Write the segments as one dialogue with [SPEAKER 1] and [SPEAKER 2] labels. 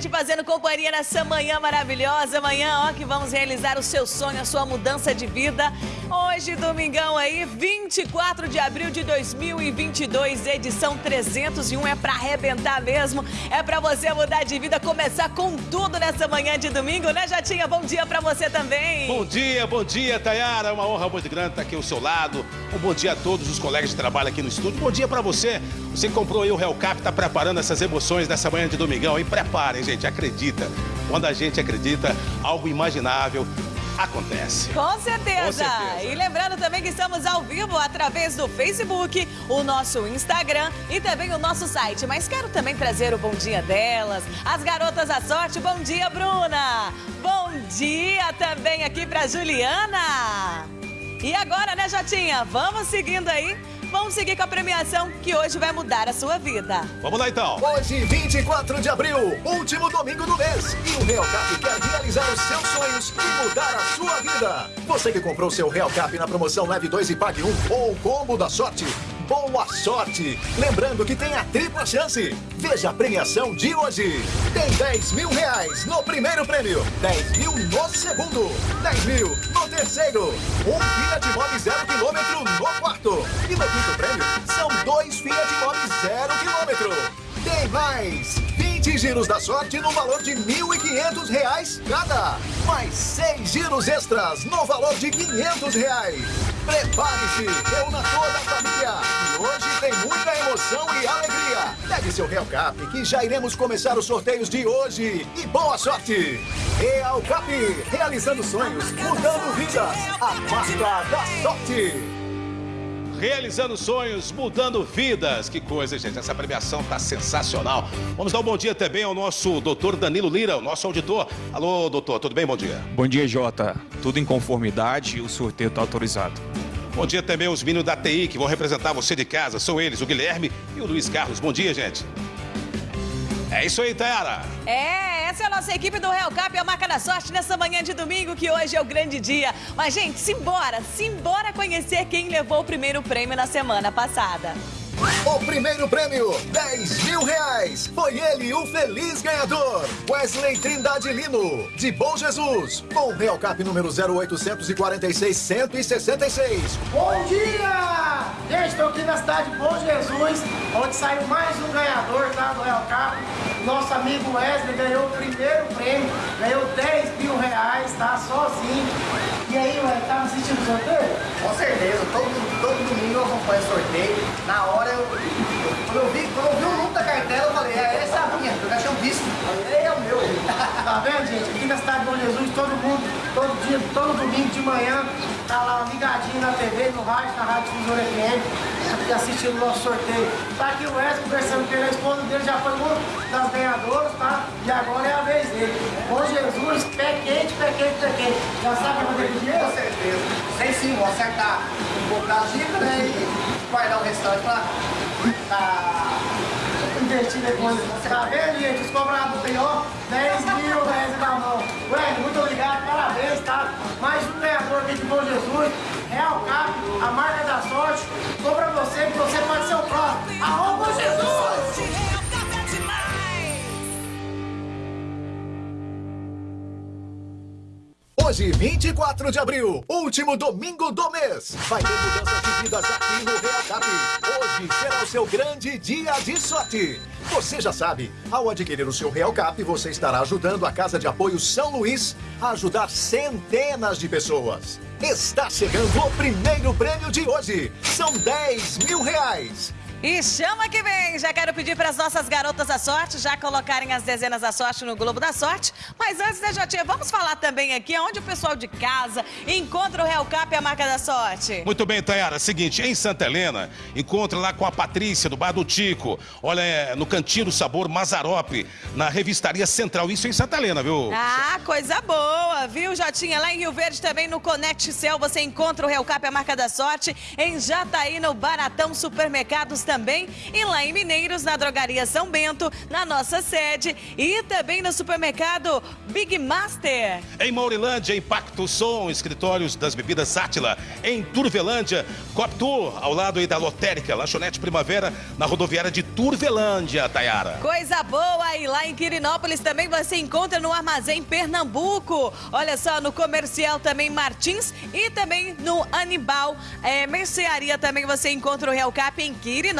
[SPEAKER 1] gente fazendo companhia nessa manhã maravilhosa. Amanhã, ó, que vamos realizar o seu sonho, a sua mudança de vida. Hoje, domingão aí, 24 de abril de 2022, edição 301. É pra arrebentar mesmo. É pra você mudar de vida, começar com tudo nessa manhã de domingo, né, Jatinha? Bom dia pra você também.
[SPEAKER 2] Bom dia, bom dia, Tayara. Uma honra muito grande estar aqui ao seu lado. Um bom dia a todos os colegas de trabalho aqui no estúdio. Bom dia pra você. Você comprou aí o Hellcap, tá preparando essas emoções nessa manhã de domingão, hein? Preparem, gente, acredita. Quando a gente acredita, algo imaginável acontece.
[SPEAKER 1] Com certeza.
[SPEAKER 2] Com certeza.
[SPEAKER 1] E lembrando também que estamos ao vivo através do Facebook, o nosso Instagram e também o nosso site. Mas quero também trazer o bom dia delas, as garotas da sorte. Bom dia, Bruna. Bom dia também aqui para Juliana. E agora, né, Jotinha? Vamos seguindo aí. Vamos seguir com a premiação que hoje vai mudar a sua vida.
[SPEAKER 2] Vamos lá então.
[SPEAKER 3] Hoje, 24 de abril, último domingo do mês. E o Real Cap quer realizar os seus sonhos e mudar a sua vida. Você que comprou seu Real Cap na promoção Leve 2 e Pague 1 ou combo da sorte, boa sorte! Lembrando que tem a tripla chance. Veja a premiação de hoje. Tem 10 mil reais no primeiro prêmio, 10 mil no segundo, 10 mil no terceiro, um Fiat Mobi zero quilômetro no quarto. E no quinto prêmio, são dois Fiat Mobi zero quilômetro. Tem mais! 20 giros da sorte no valor de 1.500 reais cada. Mais 6 giros extras no valor de 500 reais. Prepare-se, reúna toda a família. E hoje tem muita emoção e alegria. Pegue seu Real Cap que já iremos começar os sorteios de hoje. E boa sorte! Real Cap, realizando sonhos, mudando vidas. A marca da sorte.
[SPEAKER 2] Realizando sonhos, mudando vidas. Que coisa, gente. Essa premiação tá sensacional. Vamos dar um bom dia também ao nosso doutor Danilo Lira, o nosso auditor. Alô, doutor, tudo bem? Bom dia.
[SPEAKER 4] Bom dia, Jota. Tudo em conformidade e o sorteio está autorizado.
[SPEAKER 2] Bom dia também aos meninos da TI que vão representar você de casa. São eles, o Guilherme e o Luiz Carlos. Bom dia, gente. É isso aí, Tayara.
[SPEAKER 1] É, essa é a nossa equipe do Real Cap, a marca da sorte, nessa manhã de domingo, que hoje é o grande dia. Mas, gente, simbora, simbora conhecer quem levou o primeiro prêmio na semana passada.
[SPEAKER 3] O primeiro prêmio, 10 mil reais. Foi ele o feliz ganhador. Wesley Trindade Lino, de Bom Jesus. Com Real Cap número 0846-166.
[SPEAKER 5] Bom dia! Gente, estou aqui na cidade de Bom Jesus, onde saiu mais um ganhador tá, do Real Cap. Nosso amigo Wesley ganhou o primeiro prêmio, ganhou 10 mil reais, tá? Sozinho. E aí, Wesley, tá assistindo o sorteio?
[SPEAKER 6] Com certeza, todo, todo domingo eu acompanho o sorteio. Na hora eu. Quando eu vi, quando eu vi o número da cartela, eu falei, é essa é a minha, eu já tinha visto. Falei, é o meu.
[SPEAKER 5] Tá vendo, gente? Aqui na cidade de Bom Jesus, todo mundo, todo dia, todo domingo de manhã, tá lá ligadinho na TV, no rádio, na Rádio Difusora FM, assistindo o nosso sorteio. Tá aqui o Wesley conversando com ele, a esposa dele já foi uma das ganhadoras, tá? E agora é a vez dele. Bom Jesus, pé quente, pé quente, pé quente. Já sabe onde ele
[SPEAKER 6] Com
[SPEAKER 5] dinheiro?
[SPEAKER 6] certeza. Sei sim, vou acertar um pouco da dica, né? E guardar o restante pra.
[SPEAKER 5] Vendo, gente? Os cobrados tem, ó, 10 mil reais na mão. Ué, muito obrigado, parabéns, tá? Mais um ganhador aqui de Bom Jesus. Real Cap, a marca da sorte. Tô pra você que você pode ser o próximo. Arroba Jesus!
[SPEAKER 3] Hoje, 24 de abril, último domingo do mês. Vai ter mudanças de vidas aqui no Real Cap. Hoje será o seu grande dia de sorte. Você já sabe, ao adquirir o seu Real Cap, você estará ajudando a Casa de Apoio São Luís a ajudar centenas de pessoas. Está chegando o primeiro prêmio de hoje. São 10 mil reais.
[SPEAKER 1] E chama que vem! Já quero pedir para as nossas garotas da sorte já colocarem as dezenas da sorte no Globo da Sorte. Mas antes, né, Jotinha, vamos falar também aqui onde o pessoal de casa encontra o Real Cap e a marca da sorte.
[SPEAKER 2] Muito bem, Tayara. Seguinte, em Santa Helena, encontra lá com a Patrícia, do Bar do Tico. Olha, é no Cantinho do Sabor Mazarope, na Revistaria Central. Isso em Santa Helena, viu?
[SPEAKER 1] Ah, coisa boa, viu, Jotinha? Lá em Rio Verde também no Connect Cell você encontra o Real Cap e a marca da sorte. Em Jataí, no Baratão Supermercados também. E lá em Mineiros, na Drogaria São Bento, na nossa sede. E também no supermercado Big Master.
[SPEAKER 2] Em Maurilândia, Impacto Som, escritórios das bebidas Átila. Em Turvelândia, Coptour, ao lado aí da Lotérica, Lanchonete Primavera, na rodoviária de Turvelândia, Tayara.
[SPEAKER 1] Coisa boa! E lá em Quirinópolis também você encontra no Armazém Pernambuco. Olha só, no comercial também Martins e também no Anibal. É, mercearia também você encontra o Real Cap em Quirinópolis.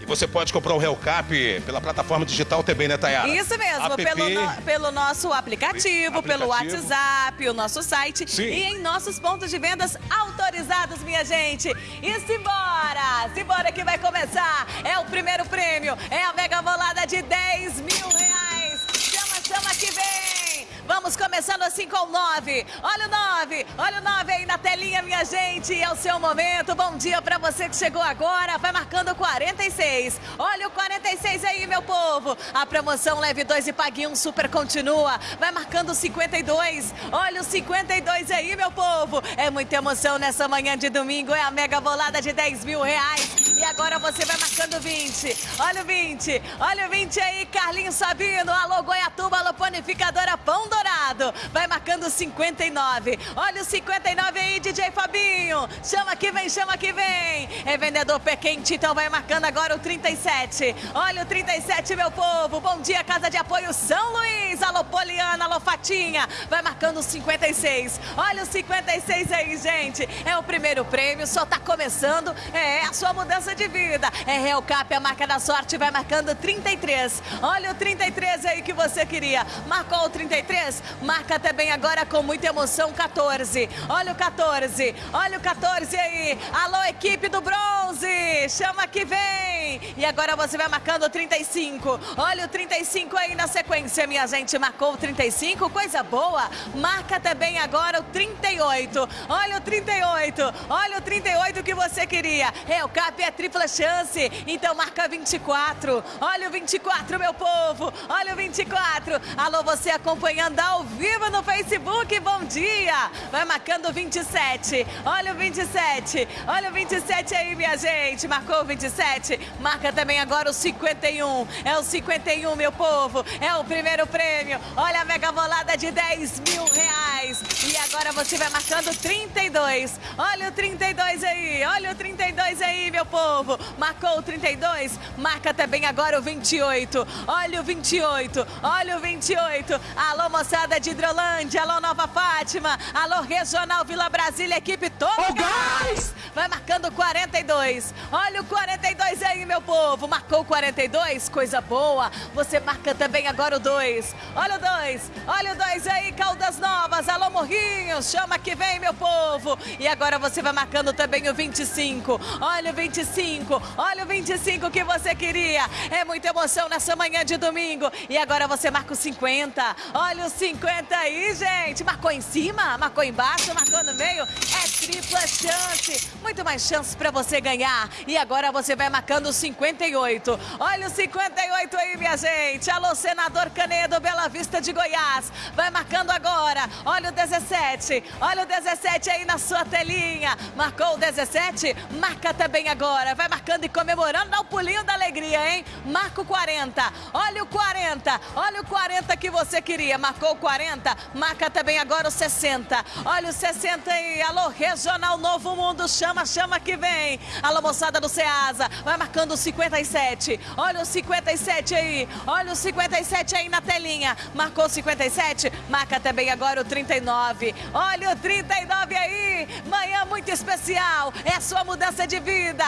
[SPEAKER 2] E você pode comprar o Real Cap pela plataforma digital também, né, Tayara?
[SPEAKER 1] Isso mesmo,
[SPEAKER 2] App.
[SPEAKER 1] pelo, no- pelo nosso aplicativo, pelo
[SPEAKER 2] Aplicativo.
[SPEAKER 1] WhatsApp, o nosso site
[SPEAKER 2] Sim.
[SPEAKER 1] e em nossos pontos de vendas autorizados, minha gente. E simbora! Simbora que vai começar! É o primeiro prêmio, é a mega bolada de 10 mil reais. Chama, chama que vem! Vamos começando assim com o 9. Olha o 9, olha o 9 aí na telinha, minha gente. É o seu momento. Bom dia pra você que chegou agora. Vai marcando o 46. Olha o 46 aí, meu povo. A promoção leve 2 e pague 1 um, super continua. Vai marcando o 52. Olha o 52 aí, meu povo. É muita emoção nessa manhã de domingo. É a mega bolada de 10 mil reais. E agora você vai marcando o 20. Olha o 20. Olha o 20 aí, Carlinhos Sabino. Alô, Goiatuba, alô, Panificadora Pão Dourado. Vai marcando o 59. Olha o 59 aí, DJ Fabinho. Chama que vem, chama que vem. É vendedor pé quente, então vai marcando agora o 37. Olha o 37, meu povo. Bom dia, Casa de Apoio São Luís. Alô, Poliana, alô, Fatinha. Vai marcando o 56. Olha o 56 aí, gente. É o primeiro prêmio, só tá começando. É a sua mudança de vida. É Real Cap, a marca da sorte, vai marcando 33. Olha o 33 aí que você queria. Marcou o 33? Marca também agora com muita emoção 14. Olha o 14. Olha o 14 aí. Alô, equipe do bronze. Chama que vem. E agora você vai marcando o 35. Olha o 35 aí na sequência, minha gente. Marcou o 35, coisa boa. Marca também agora o 38. Olha o 38. Olha o 38 que você queria. É, o CAP é tripla chance. Então marca 24. Olha o 24, meu povo. Olha o 24. Alô, você acompanhando ao vivo no Facebook. Bom dia. Vai marcando o 27. Olha o 27. Olha o 27 aí, minha gente. Marcou o 27. Marca também agora o 51. É o 51, meu povo. É o primeiro prêmio. Olha a mega bolada de 10 mil reais. E agora você vai marcando 32. Olha o 32 aí. Olha o 32 aí, meu povo. Marcou o 32. Marca também agora o 28. Olha o 28. Olha o 28. Alô, moçada de Hidrolândia. Alô, Nova Fátima. Alô, Regional Vila Brasília. Equipe todo gás. Vai marcando 42. Olha o 42 aí, meu povo. Marcou o 42. Coisa boa. Você marca também agora o 2. Olha o 2. Olha o 2 aí, Caldas Novas. Alô, Morrinhos. Chama que vem, meu povo. E agora você vai marcando também o 25. Olha o 25. Olha o 25 que você queria. É muita emoção nessa manhã de domingo. E agora você marca o 50. Olha o 50 aí, gente. Marcou em cima, marcou embaixo, marcou no meio. É tripla chance. Muito mais chances para você ganhar. E agora você vai marcando o 58. Olha o 58 aí, minha gente. Alô, senador Canedo, Bela Vista de Goiás. Vai marcando agora. Olha o 17. Olha o 17 aí na sua telinha. Marcou o 17? Marca também agora. Vai marcando e comemorando. Dá o pulinho da alegria, hein? Marca o 40. Olha o 40. Olha o 40 que você queria. Marcou o 40? Marca também agora o 60. Olha o 60 aí. Alô, Regional Novo Mundo. Chama, chama que vem. Alô, moçada do Ceasa. Vai marcando o 57. Olha o 57 aí. Olha o 57 aí na telinha. Marcou o 57? Marca também agora o 39. Olha o 39 aí. Manhã muito especial. É a sua mudança de vida.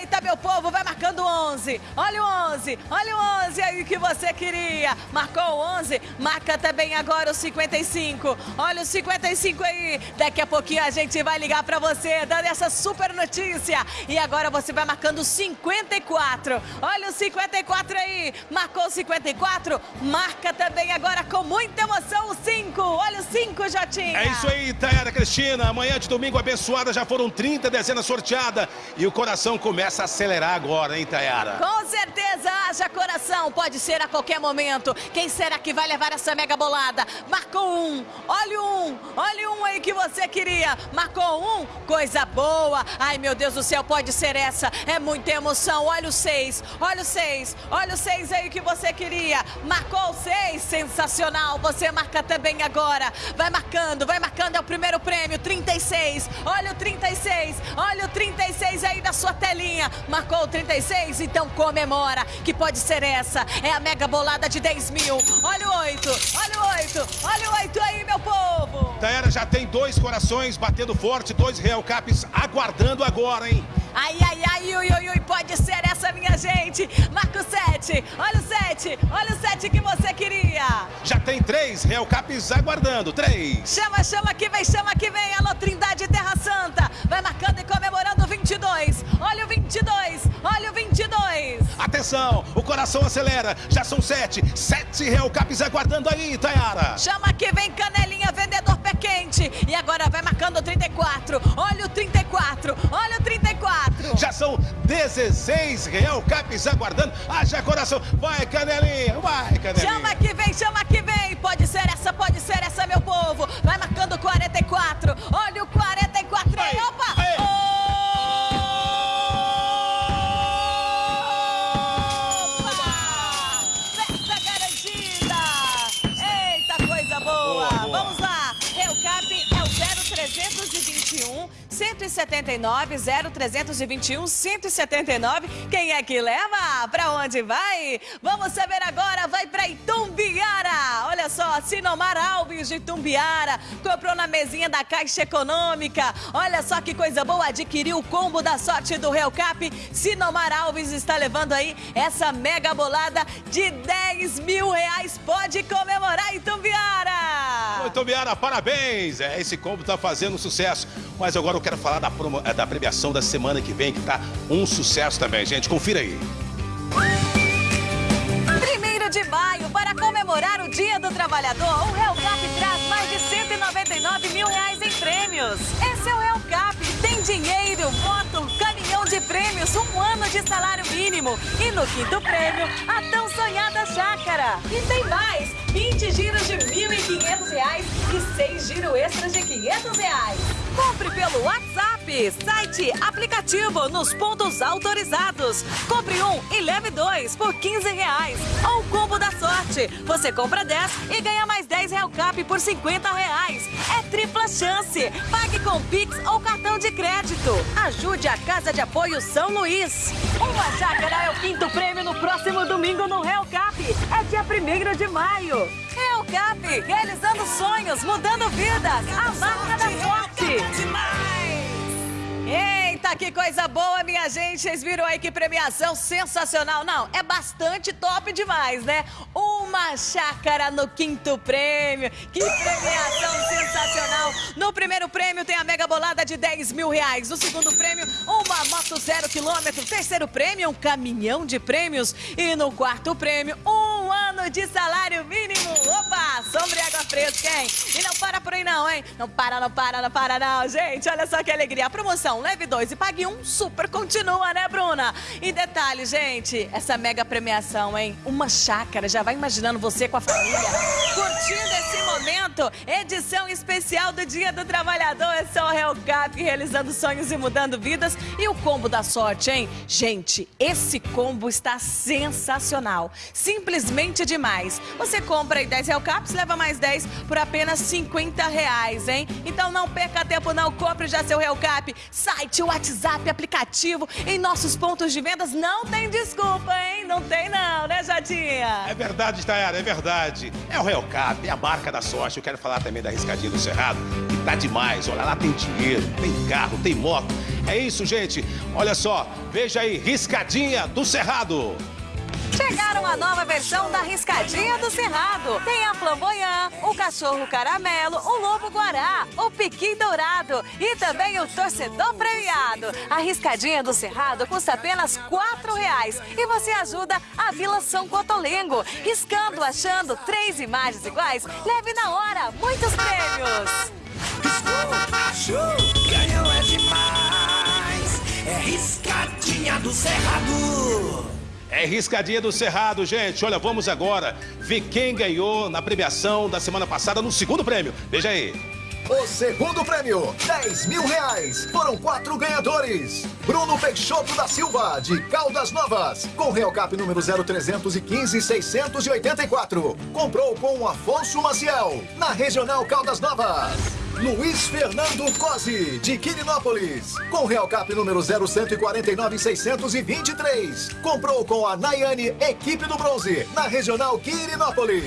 [SPEAKER 1] Eita, meu povo, vai marcando o 11. Olha o 11. Olha o 11 aí que você queria. Marcou o 11? Marca também agora o 55. Olha o 55 aí. Daqui a pouquinho a gente vai ligar pra você, dando essa super notícia. E agora você vai marcando o 54. Olha o 54 aí. Marcou o 54? Marca também agora com muita emoção o 5. Olha o 5, Jotinha.
[SPEAKER 2] É isso aí, Tayara Cristina. Amanhã de domingo abençoada, já foram 30 dezenas sorteadas. E o coração começa a acelerar agora, hein, Tayara?
[SPEAKER 1] Com certeza, haja coração, pode ser a qualquer momento. Quem será que vai levar essa mega bolada? Marcou um, olha um, olha um aí que você queria. Marcou um, coisa boa. Ai, meu Deus do céu, pode ser essa. É muita emoção. Olha o seis, olha o seis, olha o seis aí que você queria. Marcou o seis, sensacional. Você marca também agora. Vai marcando, vai marcando. É o primeiro prêmio, 36. Olha o 36, olha o 36 aí da sua telinha. Marcou o 36? Então comemora, que pode ser essa. É a mega bolada de 10 mil. Olha o 8, olha o 8, olha o 8 aí, meu povo.
[SPEAKER 2] Tayara já tem dois corações batendo forte, dois Real Caps aguardando agora, hein?
[SPEAKER 1] Ai, ai, ai, ui, ui, ui, pode ser essa, minha gente. Marca o 7, olha o 7, olha o 7 que você queria.
[SPEAKER 2] Já tem três Real Caps aguardando, três.
[SPEAKER 1] Chama, chama que vem, chama que vem. Alô, Trindade Terra Santa. Vai marcando e comemorando o 22. Olha o 22, olha o 22.
[SPEAKER 2] Atenção, o coração acelera, já são sete, sete Real Caps aguardando aí,
[SPEAKER 1] Chama que vem, canelinha, vendedor pé quente. E agora vai marcando o 34. Olha o 34, olha o 34.
[SPEAKER 2] Já são 16 Real Caps aguardando. Haja coração. Vai, Canelinha. Vai, Canelinha.
[SPEAKER 1] Chama que vem, chama que vem. Pode ser essa, pode ser essa, meu povo. Vai marcando o 44. Olha o 44 aí. Opa! 179 0321 179. Quem é que leva? Pra onde vai? Vamos saber agora. Vai pra Itumbiara. Olha só, Sinomar Alves de Itumbiara comprou na mesinha da Caixa Econômica. Olha só que coisa boa. Adquiriu o combo da sorte do Reucap. Sinomar Alves está levando aí essa mega bolada de 10 mil reais. Pode comemorar, Itumbiara!
[SPEAKER 2] Muito Biara, parabéns! É, esse combo tá fazendo sucesso. Mas agora eu quero falar da, promo- eh, da premiação da semana que vem, que tá um sucesso também, gente. Confira aí.
[SPEAKER 1] Primeiro de maio, para comemorar o Dia do Trabalhador, o Hellcap traz mais de 199 mil reais em prêmios. Esse é o Hellcap. Tem dinheiro, de prêmios, um ano de salário mínimo. E no quinto prêmio, a tão sonhada chácara. E tem mais, 20 giros de 1.500 reais e 6 giros extras de 500 reais. Compre pelo WhatsApp, site, aplicativo, nos pontos autorizados. Compre um e leve dois por 15 reais. Ou combo da sorte. Você compra 10 e ganha mais 10 Real Cap por 50 reais. É tripla chance. Pague com Pix ou cartão de crédito. Ajude a Casa de Apoio São Luís. Uma chácara é o quinto prêmio no próximo domingo no Real Cap. É dia 1 de maio. Real Cap, realizando sonhos, mudando vidas. A marca da sorte. Merci. Eita, que coisa boa, minha gente. Vocês viram aí que premiação sensacional. Não, é bastante top demais, né? Uma chácara no quinto prêmio. Que premiação sensacional. No primeiro prêmio tem a mega bolada de 10 mil reais. No segundo prêmio, uma moto zero quilômetro. Terceiro prêmio, um caminhão de prêmios. E no quarto prêmio, um ano de salário mínimo. Opa, sombra e água fresca, hein? E não para por aí não, hein? Não para, não para, não para não, gente. Olha só que alegria. A promoção, leve dois e pague um, super continua, né, Bruna? E detalhe, gente, essa mega premiação, hein? Uma chácara, já vai imaginando você com a família, curtindo esse momento. Edição especial do Dia do Trabalhador. É só o Hellcap realizando sonhos e mudando vidas. E o combo da sorte, hein? Gente, esse combo está sensacional. Simplesmente demais. Você compra aí 10 Hellcaps, leva mais 10 por apenas 50 reais, hein? Então não perca tempo, não. Compre já seu Hellcap. Site, WhatsApp, aplicativo. Em nossos pontos de vendas não tem desculpa, hein? Não tem não, né, Jadinha?
[SPEAKER 2] É verdade, Tayara, é verdade. É o Real Cap, é a marca da sorte. Eu quero falar também da Riscadinha do Cerrado, que tá demais. Olha lá, tem dinheiro, tem carro, tem moto. É isso, gente. Olha só, veja aí, Riscadinha do Cerrado.
[SPEAKER 1] Chegaram a nova versão da Riscadinha do Cerrado. Tem a flamboyant, o cachorro caramelo, o lobo guará, o piqui dourado e também o torcedor premiado. A Riscadinha do Cerrado custa apenas R$ reais e você ajuda a Vila São Cotolengo. Riscando, achando três imagens iguais, leve na hora muitos prêmios.
[SPEAKER 7] Achou, ganhou é demais. É riscadinha do Cerrado.
[SPEAKER 2] É riscadinha do Cerrado, gente. Olha, vamos agora ver quem ganhou na premiação da semana passada no segundo prêmio. Veja aí.
[SPEAKER 3] O segundo prêmio, 10 mil reais. Foram quatro ganhadores. Bruno Peixoto da Silva, de Caldas Novas, com Real Cap número 0315-684. Comprou com Afonso Maciel, na Regional Caldas Novas. Luiz Fernando Cosi, de Quirinópolis, com Real Cap número 0149-623. Comprou com a Nayane, equipe do bronze, na Regional Quirinópolis.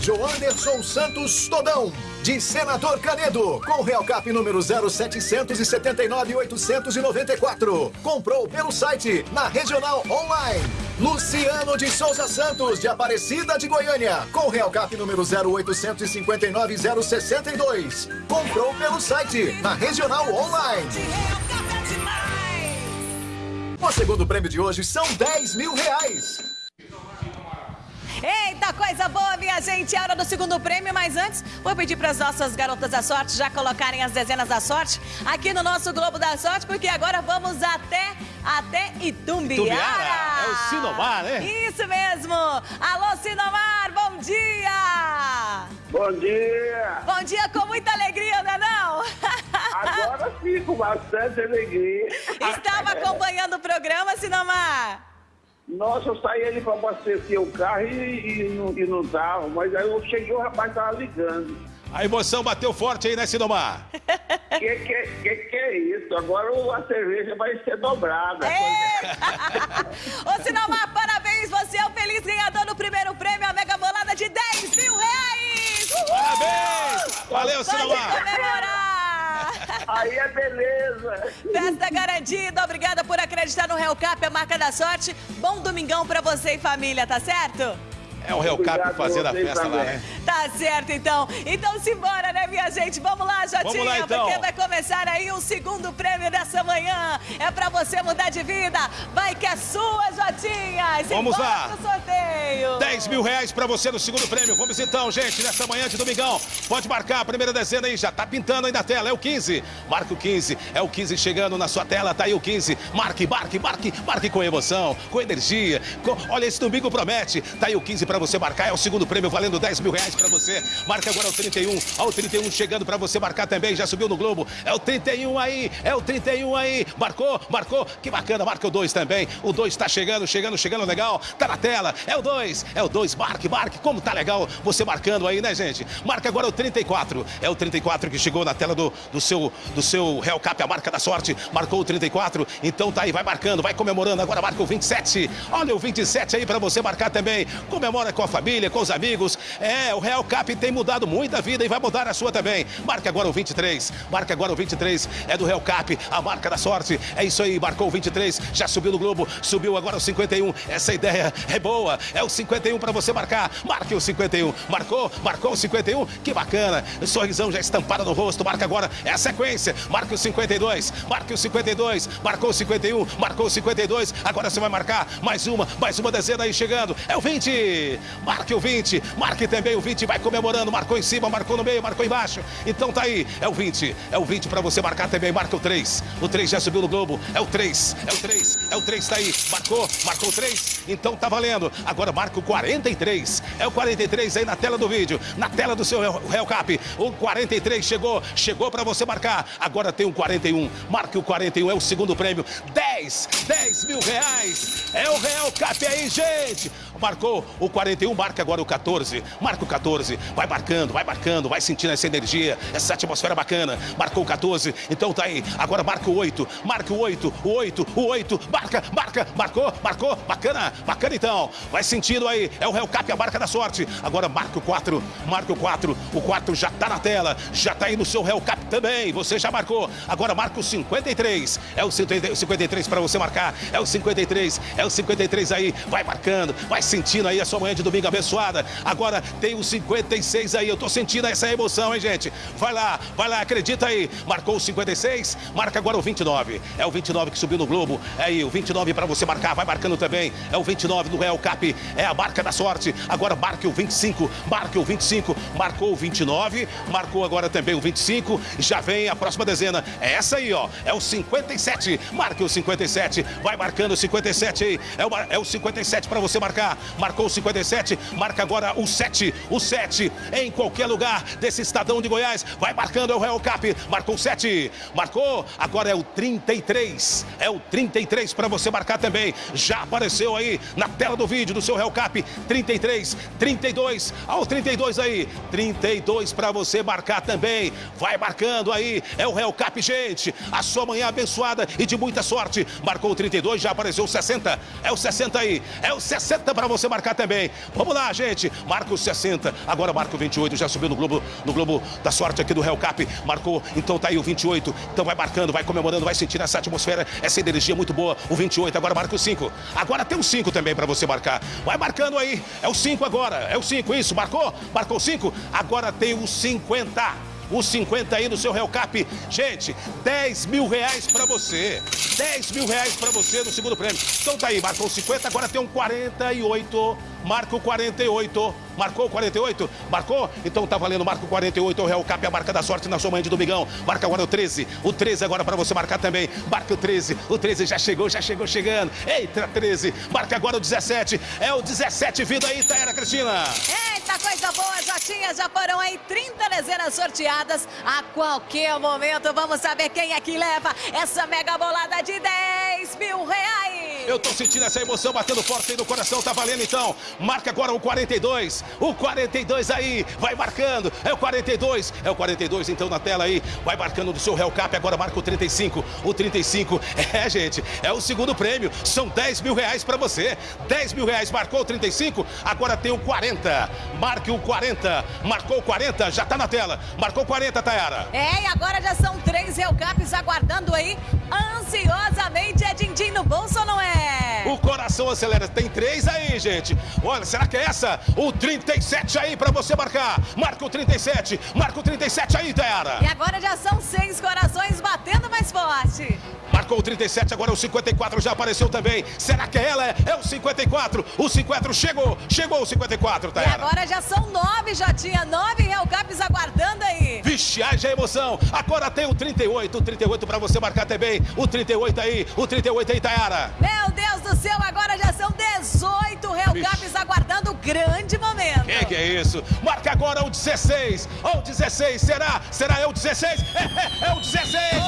[SPEAKER 3] Joanderson Santos Todão, de Senador Canedo, com Real Cap número 0779-894. Comprou pelo site, na Regional Online. Luciano de Souza Santos, de Aparecida de Goiânia, com Real Cap número 0859-062. Comprou pelo site, na Regional Online. O segundo prêmio de hoje são 10 mil reais.
[SPEAKER 1] Eita, coisa boa, minha gente. É hora do segundo prêmio, mas antes, vou pedir para as nossas garotas da sorte já colocarem as dezenas da sorte aqui no nosso Globo da Sorte, porque agora vamos até, até Itumbiara.
[SPEAKER 2] Itumbiara, é o Sinomar, né?
[SPEAKER 1] Isso mesmo. Alô, Sinomar, bom dia.
[SPEAKER 7] Bom dia!
[SPEAKER 1] Bom dia com muita alegria, não é não?
[SPEAKER 7] Agora sim, com bastante alegria.
[SPEAKER 1] Estava acompanhando o programa, Sinomar?
[SPEAKER 7] Nossa, eu saí ali para abastecer o carro e, e, não, e não tava, mas aí eu cheguei o rapaz tava ligando.
[SPEAKER 2] A emoção bateu forte aí, né, Sinomar?
[SPEAKER 7] Que que, que que é isso? Agora a cerveja vai ser dobrada.
[SPEAKER 1] É. Ô, Sinomar, parabéns, você é o feliz ganhador do primeiro prêmio, a mega bolada de 10 mil reais! Uhul!
[SPEAKER 2] Parabéns! Valeu,
[SPEAKER 1] Pode
[SPEAKER 2] Sinomar!
[SPEAKER 1] comemorar!
[SPEAKER 7] Aí é beleza.
[SPEAKER 1] Festa garantida, obrigada por acreditar no Real Cap, a marca da sorte. Bom domingão pra você e família, tá certo?
[SPEAKER 2] É o Real Cap
[SPEAKER 7] Obrigado
[SPEAKER 2] fazendo a festa lá, né?
[SPEAKER 1] Tá certo, então. Então simbora, né, minha gente? Vamos lá, Jotinha,
[SPEAKER 2] Vamos lá, então.
[SPEAKER 1] porque vai começar aí o segundo prêmio dessa manhã. É pra você mudar de vida. Vai que é sua, Jotinha.
[SPEAKER 2] Vamos lá.
[SPEAKER 1] pro sorteio.
[SPEAKER 2] 10 mil reais pra você no segundo prêmio. Vamos então, gente, nessa manhã de domingão. Pode marcar a primeira dezena aí, já tá pintando aí na tela. É o 15. Marca o 15. É o 15 chegando na sua tela. Tá aí o 15. Marque, marque, marque, marque com emoção, com energia. com- Olha, esse domingo promete. Tá aí o 15 pra você marcar. É o segundo prêmio valendo 10 mil reais pra você. Marca agora o 31. Ó, o 31 chegando pra você marcar também. Já subiu no Globo. É o 31 aí. É o 31 aí. Marcou, marcou. Que bacana. Marca o 2 também. O 2 tá chegando, chegando, chegando legal. Tá na tela. É o 2. É o 2. Marque, marque. Como tá legal você marcando aí, né, gente? Marca agora o 34. É o 34 que chegou na tela do, do seu do seu Real Cap, a marca da sorte. Marcou o 34. Então tá aí, vai marcando, vai comemorando. Agora marca o 27. Olha o 27 aí pra você marcar também. Comemora com a família, com os amigos. É, o Real Cap tem mudado muita vida e vai mudar a sua também. Marca agora o 23. Marca agora o 23. É do Real Cap, a marca da sorte. É isso aí, marcou o 23. Já subiu no Globo, subiu agora o 51. Essa ideia é boa. É o 51 pra você marcar. Marque o 51. Marcou? Marcou o 51? Que bacana. Sorrisão já estampado no rosto. Marca agora. É a sequência. Marque o 52. Marque o 52. Marcou o 51. Marcou o 52. Agora você vai marcar mais uma, mais uma dezena aí chegando. É o 20. Marque o 20. Marque também o 20. Vai comemorando. Marcou em cima, marcou no meio, marcou embaixo. Então tá aí. É o 20. É o 20 pra você marcar também. Marca o 3. O 3 já subiu no Globo. É o 3. É o 3. É o 3 tá aí. Marcou. Marcou o 3. Então tá valendo. Agora marca o 43. É o 43 aí na tela do vídeo. Na tela do seu Real- Cap. O 43 chegou. Chegou pra você marcar. Agora tem um 41. Marque o 41. É o segundo prêmio. 10. 10 mil reais. É o Real Cap aí, gente. Marcou o 41. Marca agora o 14. Marca o 14. Vai marcando, vai marcando. Vai sentindo essa energia. Essa atmosfera bacana. Marcou o 14. Então tá aí. Agora marca o 8. Marca o 8. O 8. O 8. Marca, marca. Marcou, marcou. Bacana. Bacana então. Vai sentindo aí. É o Real Cap, a marca da sorte. Agora marca o 4. Marca o 4. O 4 já tá na tela. Já tá aí no seu Real Cap também. Você já marcou. Agora marca o 53. É o 53 para você marcar. É o 53. É o 53 aí. Vai marcando. Vai sentindo aí a sua manhã de domingo abençoada. Agora tem o 56 aí. Eu tô sentindo essa emoção, hein, gente? Vai lá, vai lá, acredita aí. Marcou o 56, marca agora o 29. É o 29 que subiu no Globo. É aí, o 29 para você marcar. Vai marcando também. É o 29 do Real Cap. É a marca da sorte. Agora marque o 25. Marque o 25. Marcou o 29. Marcou agora também o 25. Já vem a próxima dezena. É essa aí, ó. É o 57. Marque o 57. Vai marcando o 57 aí. É o, é o 57 para você marcar. Marcou o 57. Marca agora o 7. O 7 em qualquer lugar desse estadão de Goiás. Vai marcando, é o Real Cap. Marcou o 7. Marcou. Agora é o 33. É o 33 para você marcar também. Já apareceu aí na tela do vídeo do seu Real Cap. 33, 32. Ao 32 aí. 32 para você marcar também. Vai marcando aí. É o Real Cap, gente. A sua manhã abençoada e de muita sorte. Marcou o 32, já apareceu o 60. É o 60 aí. É o 60 para você marcar também. Vamos lá, gente. Marca o 60. Agora marca o 28. Já subiu no Globo, no Globo da sorte aqui do Real Cap. Marcou. Então tá aí o 28. Então vai marcando, vai comemorando, vai sentindo essa atmosfera, essa energia muito boa. O 28. Agora marca o 5. Agora tem o 5 também para você marcar. Vai marcando aí. É o 5 agora. É o 5. Isso. Marcou? Marcou o 5. Agora tem o 50 os 50 aí no seu Real Cap. Gente, 10 mil reais para você. 10 mil reais para você no segundo prêmio. Então tá aí, marcou 50, agora tem um 48. Marca o 48. Marcou o 48? Marcou? Então tá valendo, marca o 48. O Real Cap, a marca da sorte na sua manhã de domingão. Marca agora o 13. O 13 agora para você marcar também. Marca o 13. O 13 já chegou, já chegou chegando. Eita, 13. Marca agora o 17. É o 17 vindo aí, Taera Cristina.
[SPEAKER 1] Eita, coisa boa, Jotinha. Já foram aí 30 dezenas sorteadas. A qualquer momento vamos saber quem é que leva essa mega bolada de 10 mil reais.
[SPEAKER 2] Eu tô sentindo essa emoção batendo forte aí no coração. Tá valendo então. Marca agora o 42. O 42 aí. Vai marcando. É o 42. É o 42 então na tela aí. Vai marcando do seu Real Cap. Agora marca o 35. O 35. É, gente. É o segundo prêmio. São 10 mil reais pra você. 10 mil reais. Marcou o 35. Agora tem o 40. Marque o 40. Marcou o 40. Já tá na tela. Marcou o 40, Tayara.
[SPEAKER 1] É, e agora já são três Real Caps aguardando aí ansiosamente. É din-din no bolso ou não é?
[SPEAKER 2] O coração acelera. Tem três aí, gente. Olha, será que é essa? O 37 aí pra você marcar. Marca o 37. Marca o 37 aí, Tayara.
[SPEAKER 1] E agora já são seis corações batendo mais forte.
[SPEAKER 2] Marcou o 37, agora o 54 já apareceu também. Será que é ela? É o 54. O 54 chegou. Chegou o 54,
[SPEAKER 1] E
[SPEAKER 2] Tayara.
[SPEAKER 1] agora já são nove, Jotinha. Nove Real Caps aguardando aí.
[SPEAKER 2] Vixe, haja emoção. Agora tem o 38. O 38 pra você marcar também. O 38 aí. O 38 aí, Tayara.
[SPEAKER 1] Meu Céu, agora já são 18 Real
[SPEAKER 2] Vixe.
[SPEAKER 1] Caps aguardando o grande momento.
[SPEAKER 2] Que que é isso? Marca agora o 16. O 16, será? Será é o 16? É, é, é o 16.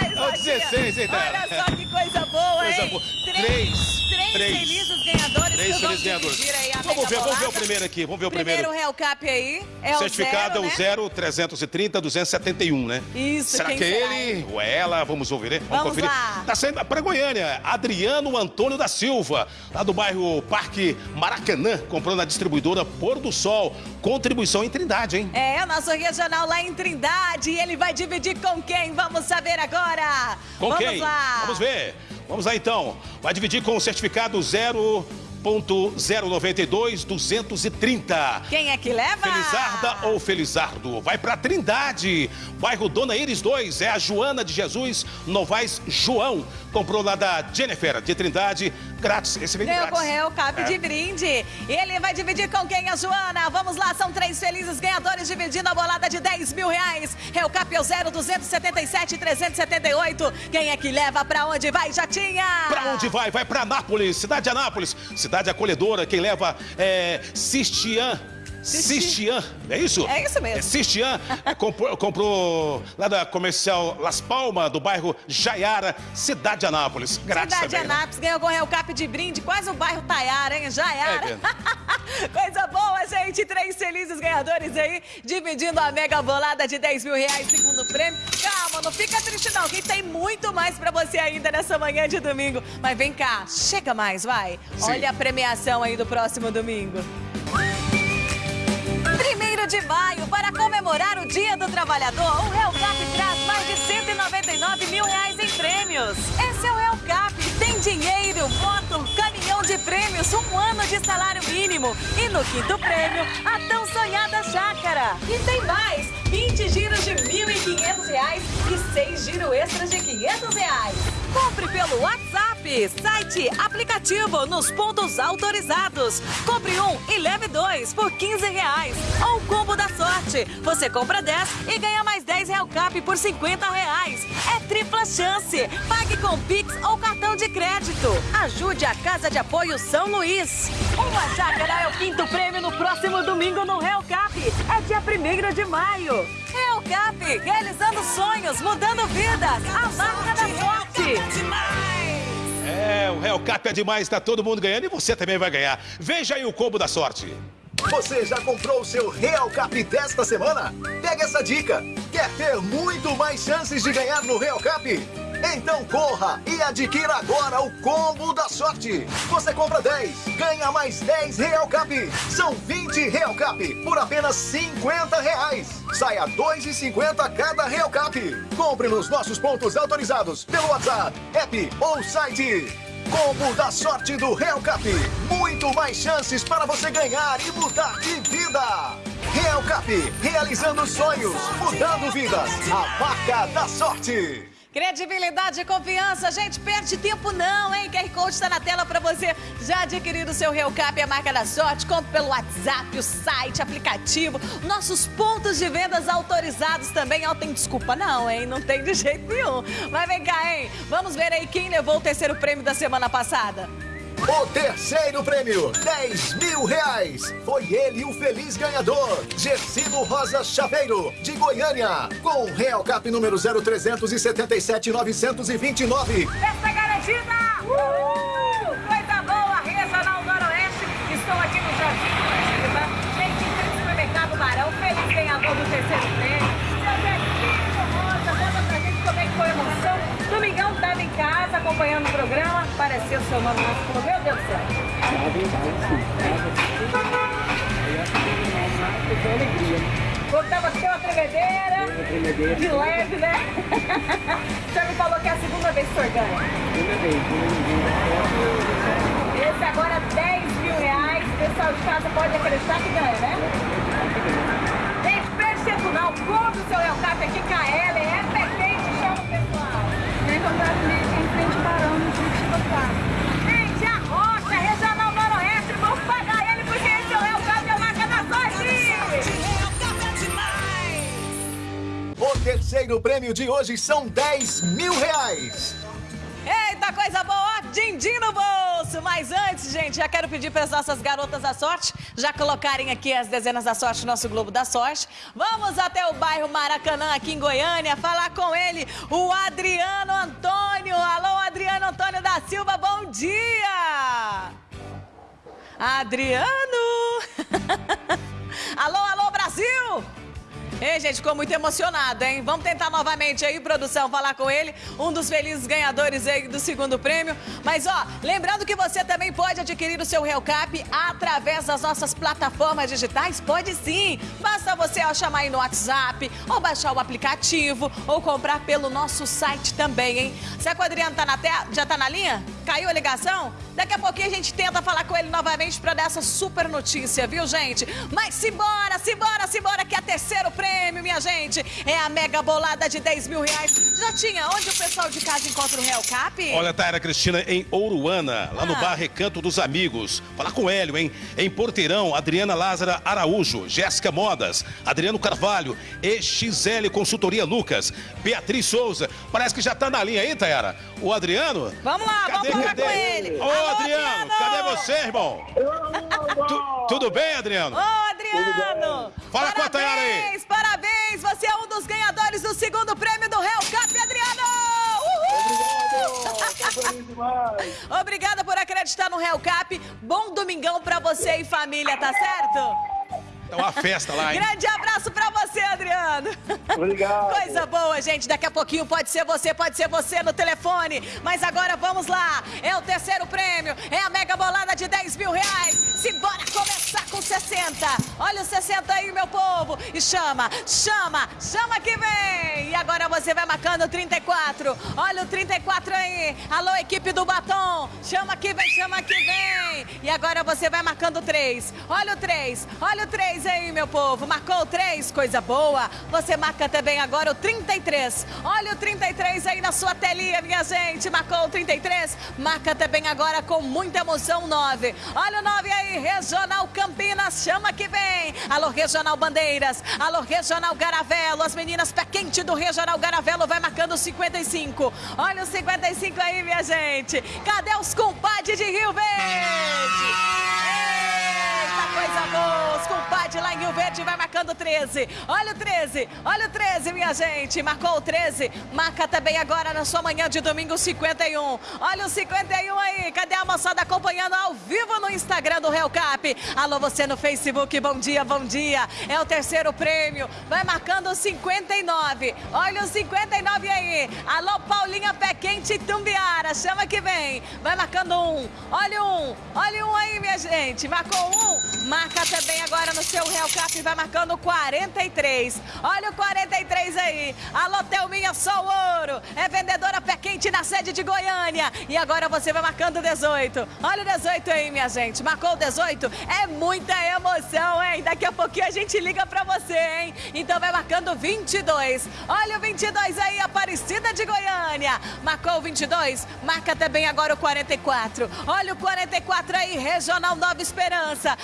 [SPEAKER 1] Ai,
[SPEAKER 2] É o 16, hein, Tayara?
[SPEAKER 1] Olha só que coisa boa,
[SPEAKER 2] Coisa
[SPEAKER 1] hein?
[SPEAKER 2] boa.
[SPEAKER 1] Três,
[SPEAKER 2] Três.
[SPEAKER 1] três
[SPEAKER 2] Três.
[SPEAKER 1] felizes ganhadores
[SPEAKER 2] Três felizes ganhadores. Vamos ver, vamos ver o primeiro aqui. Vamos ver o
[SPEAKER 1] Primeiro
[SPEAKER 2] primeiro.
[SPEAKER 1] Real Cap aí é
[SPEAKER 2] Certificado
[SPEAKER 1] o
[SPEAKER 2] é
[SPEAKER 1] zero,
[SPEAKER 2] o
[SPEAKER 1] né?
[SPEAKER 2] 0330 271, né?
[SPEAKER 1] Isso,
[SPEAKER 2] Será que é
[SPEAKER 1] será,
[SPEAKER 2] ele ou é ela? Vamos ouvir, né?
[SPEAKER 1] Vamos
[SPEAKER 2] conferir.
[SPEAKER 1] lá.
[SPEAKER 2] Tá saindo para Goiânia. Adriano Antônio da Silva, lá do bairro Parque Maracanã, comprou na distribuidora Pôr do Sol. Contribuição em Trindade, hein?
[SPEAKER 1] É, o nosso regional lá em Trindade. E ele vai dividir com quem? Vamos saber agora.
[SPEAKER 2] Com
[SPEAKER 1] Vamos
[SPEAKER 2] quem?
[SPEAKER 1] lá.
[SPEAKER 2] Vamos ver. Vamos lá então. Vai dividir com o certificado 0.092 230.
[SPEAKER 1] Quem é que leva?
[SPEAKER 2] Felizarda ou Felizardo? Vai pra Trindade, bairro Dona Iris 2, é a Joana de Jesus Novaes João. Comprou lá da Jennifer de Trindade, grátis. De
[SPEAKER 1] Ganhou
[SPEAKER 2] grátis.
[SPEAKER 1] correu, cap
[SPEAKER 2] É.
[SPEAKER 1] de brinde. Ele vai dividir com quem, a Joana? Vamos lá, são três felizes ganhadores dividindo a bolada de 10 mil reais. Real Cap é o 0277 378. Quem é que leva? Pra onde vai, Jatinha?
[SPEAKER 2] Pra onde vai? Vai pra Anápolis, cidade de Anápolis, cidade acolhedora. Quem leva é Sistian.
[SPEAKER 1] Sisti-
[SPEAKER 2] Sistian, é isso?
[SPEAKER 1] É isso mesmo.
[SPEAKER 2] É Sistian, é, comprou, comprou lá da comercial Las Palmas, do bairro Jaiara, cidade de Anápolis. Grátis
[SPEAKER 1] Cidade de
[SPEAKER 2] também, né?
[SPEAKER 1] Anápolis ganhou com Real Cap de brinde, quase o bairro Taiara, hein? Já
[SPEAKER 2] É.
[SPEAKER 1] Coisa boa, gente. Três felizes ganhadores aí, dividindo a mega bolada de 10 mil reais, segundo prêmio. Calma, não fica triste não, que tem muito mais pra você ainda nessa manhã de domingo. Mas vem cá, chega mais, vai.
[SPEAKER 2] Sim.
[SPEAKER 1] Olha a premiação aí do próximo domingo. Primeiro de maio, para comemorar o Dia do Trabalhador, o Real Cap traz mais de 199 19 mil reais em prêmios. Esse é o Real Cap. Tem dinheiro, moto, caminhão de prêmios, um ano de salário mínimo. E no quinto prêmio, a tão sonhada chácara. E tem mais, 20 giros de 1.500 reais e 6 giros extras de 500 reais. Compre pelo WhatsApp, site, aplicativo, nos pontos autorizados. Compre um e leve dois por 15 reais. Ou combo da sorte. Você compra 10 e ganha mais 10 Real Cap por 50 reais. É tripla chance. Pague com Pix ou cartão de crédito. Ajude a Casa de Apoio São Luís. Uma chácara é o quinto prêmio no próximo domingo no Real Cap. É dia 1 de maio. Real Cap, realizando sonhos, mudando vidas. A marca da sorte.
[SPEAKER 2] É, o Real Cap é demais, tá todo mundo ganhando e você também vai ganhar. Veja aí o combo da sorte.
[SPEAKER 3] Você já comprou o seu Real Cap desta semana? Pega essa dica. Quer ter muito mais chances de ganhar no Real Cap? Então corra e adquira agora o combo da sorte. Você compra 10, ganha mais 10 Real Cap. São 20 Real Cap por apenas 50 reais. Saia 2,50 cada Real Cap. Compre nos nossos pontos autorizados pelo WhatsApp, app ou site. Combo da sorte do Real Cap. Muito mais chances para você ganhar e mudar de vida. Real Cap, realizando sonhos, mudando vidas. A marca da sorte.
[SPEAKER 1] Credibilidade e confiança, gente, perde tempo não, hein? QR Code está na tela para você já adquirir o seu Real Cap, a marca da sorte. Compre pelo WhatsApp, o site, aplicativo, nossos pontos de vendas autorizados também. Ó, tem desculpa não, hein? Não tem de jeito nenhum. Mas vem cá, hein? Vamos ver aí quem levou o terceiro prêmio da semana passada.
[SPEAKER 3] O terceiro prêmio, 10 mil reais. Foi ele o feliz ganhador, Gersino Rosa Chaveiro, de Goiânia, com Real Cap número 0377 929.
[SPEAKER 1] Festa garantida! Uhul! Casa acompanhando o programa. Apareceu seu nome no. Meu Deus do céu. Quando tava aqui uma tremedeira, de leve, né? o senhor me falou que é a segunda vez que o senhor ganha. Esse agora 10 mil reais. O pessoal de casa pode acreditar que ganha, né? Perde tempo não. Compre o seu Real Cap aqui, KL.
[SPEAKER 3] Terceiro prêmio de hoje são 10 mil reais.
[SPEAKER 1] Eita, coisa boa! Din-din no bolso! Mas antes, gente, já quero pedir para as nossas garotas da sorte já colocarem aqui as dezenas da sorte no nosso Globo da Sorte. Vamos até o bairro Maracanã, aqui em Goiânia, falar com ele, o Adriano Antônio. Alô, Adriano Antônio da Silva, bom dia! Adriano! alô, alô, Brasil! Ei, gente, ficou muito emocionado, hein? Vamos tentar novamente aí, produção, falar com ele, um dos felizes ganhadores aí do segundo prêmio. Mas, ó, lembrando que você também pode adquirir o seu Real Cap através das nossas plataformas digitais? Pode sim! Basta você ó, chamar aí no WhatsApp, ou baixar o aplicativo, ou comprar pelo nosso site também, hein? Será que o Adriano tá na tela? Já tá na linha? Caiu a ligação? Daqui a pouquinho a gente tenta falar com ele novamente para dar essa super notícia, viu, gente? Mas simbora, simbora, simbora, que é terceiro prêmio, minha gente. É a mega bolada de 10 mil reais. Já tinha onde o pessoal de casa encontra o Real Cap?
[SPEAKER 2] Olha, Taira Cristina, em Ouruana, lá no
[SPEAKER 1] Ah.
[SPEAKER 2] bar Recanto dos Amigos. Falar com o Hélio, hein? Em Porteirão, Adriana Lázara Araújo, Jéssica Modas, Adriano Carvalho, EXL Consultoria Lucas, Beatriz Souza. Parece que já tá na linha aí, Tayara. O Adriano?
[SPEAKER 1] Vamos lá,
[SPEAKER 2] Cadê,
[SPEAKER 1] vamos falar
[SPEAKER 2] cadê?
[SPEAKER 1] com ele.
[SPEAKER 2] Ô,
[SPEAKER 1] Alô,
[SPEAKER 2] Adriano, cadê você, irmão? Tu- tudo bem, Adriano?
[SPEAKER 1] Ô, Adriano!
[SPEAKER 2] Fala com a
[SPEAKER 1] parabéns,
[SPEAKER 2] Tayara aí.
[SPEAKER 1] Parabéns, você é um dos ganhadores do segundo prêmio do Real Cap, Adriano! Uhul! Obrigada por acreditar no Real Cap. Bom domingão pra você e família, tá certo?
[SPEAKER 2] É uma festa lá, hein?
[SPEAKER 1] Grande abraço pra você, Adriano.
[SPEAKER 7] Obrigado.
[SPEAKER 1] Coisa boa, gente. Daqui a pouquinho pode ser você, pode ser você no telefone. Mas agora vamos lá. É o terceiro prêmio. É a mega bolada de 10 mil reais. Simbora começar com 60 60. Olha o 60 aí, meu povo. E chama, chama, chama que vem. E agora você vai marcando o 34. Olha o 34 aí. Alô, equipe do batom. Chama que vem, chama que vem. E agora você vai marcando o 3. Olha o 3. Olha o 3 aí, meu povo. Marcou o 3, coisa boa. Você marca também agora o 33. Olha o 33 aí na sua telinha, minha gente. Marcou o 33. Marca também agora com muita emoção o 9. Olha o 9 aí, Regional Campinas. Chama que vem. Alô, Regional Bandeiras. Alô, Regional Garavelo. As meninas pé quente do Regional Garavelo vai marcando o 55. Olha o 55 aí, minha gente. Cadê os compadres de Rio Verde? Coisa boa. Os compadres lá em Rio Verde vai marcando 13. Olha o 13. Olha o 13, minha gente. Marcou o 13. Marca também agora na sua manhã de domingo 51. Olha o 51 aí. Cadê a moçada acompanhando ao vivo no Instagram do Real Cap? Alô, você no Facebook. Bom dia, bom dia. É o terceiro prêmio. Vai marcando o 59. Olha o 59 aí. Alô, Paulinha Pé Quente Tumbiara. Chama que vem. Vai marcando um. Olha um. Olha um aí, minha gente. Marcou um. Marca também agora no seu Real Cap. Vai marcando 43. Olha o 43 aí. Alô, Thelminha Só Ouro. É vendedora Pé Quente na sede de Goiânia. E agora você vai marcando 18. Olha o 18 aí, minha gente. Marcou o 18? É muita emoção, hein? Daqui a pouquinho a gente liga pra você, hein? Então vai marcando 22. Olha o 22 aí, Aparecida de Goiânia. Marcou o 22? Marca também agora o 44. Olha o 44 aí, Regional Nova Esperança.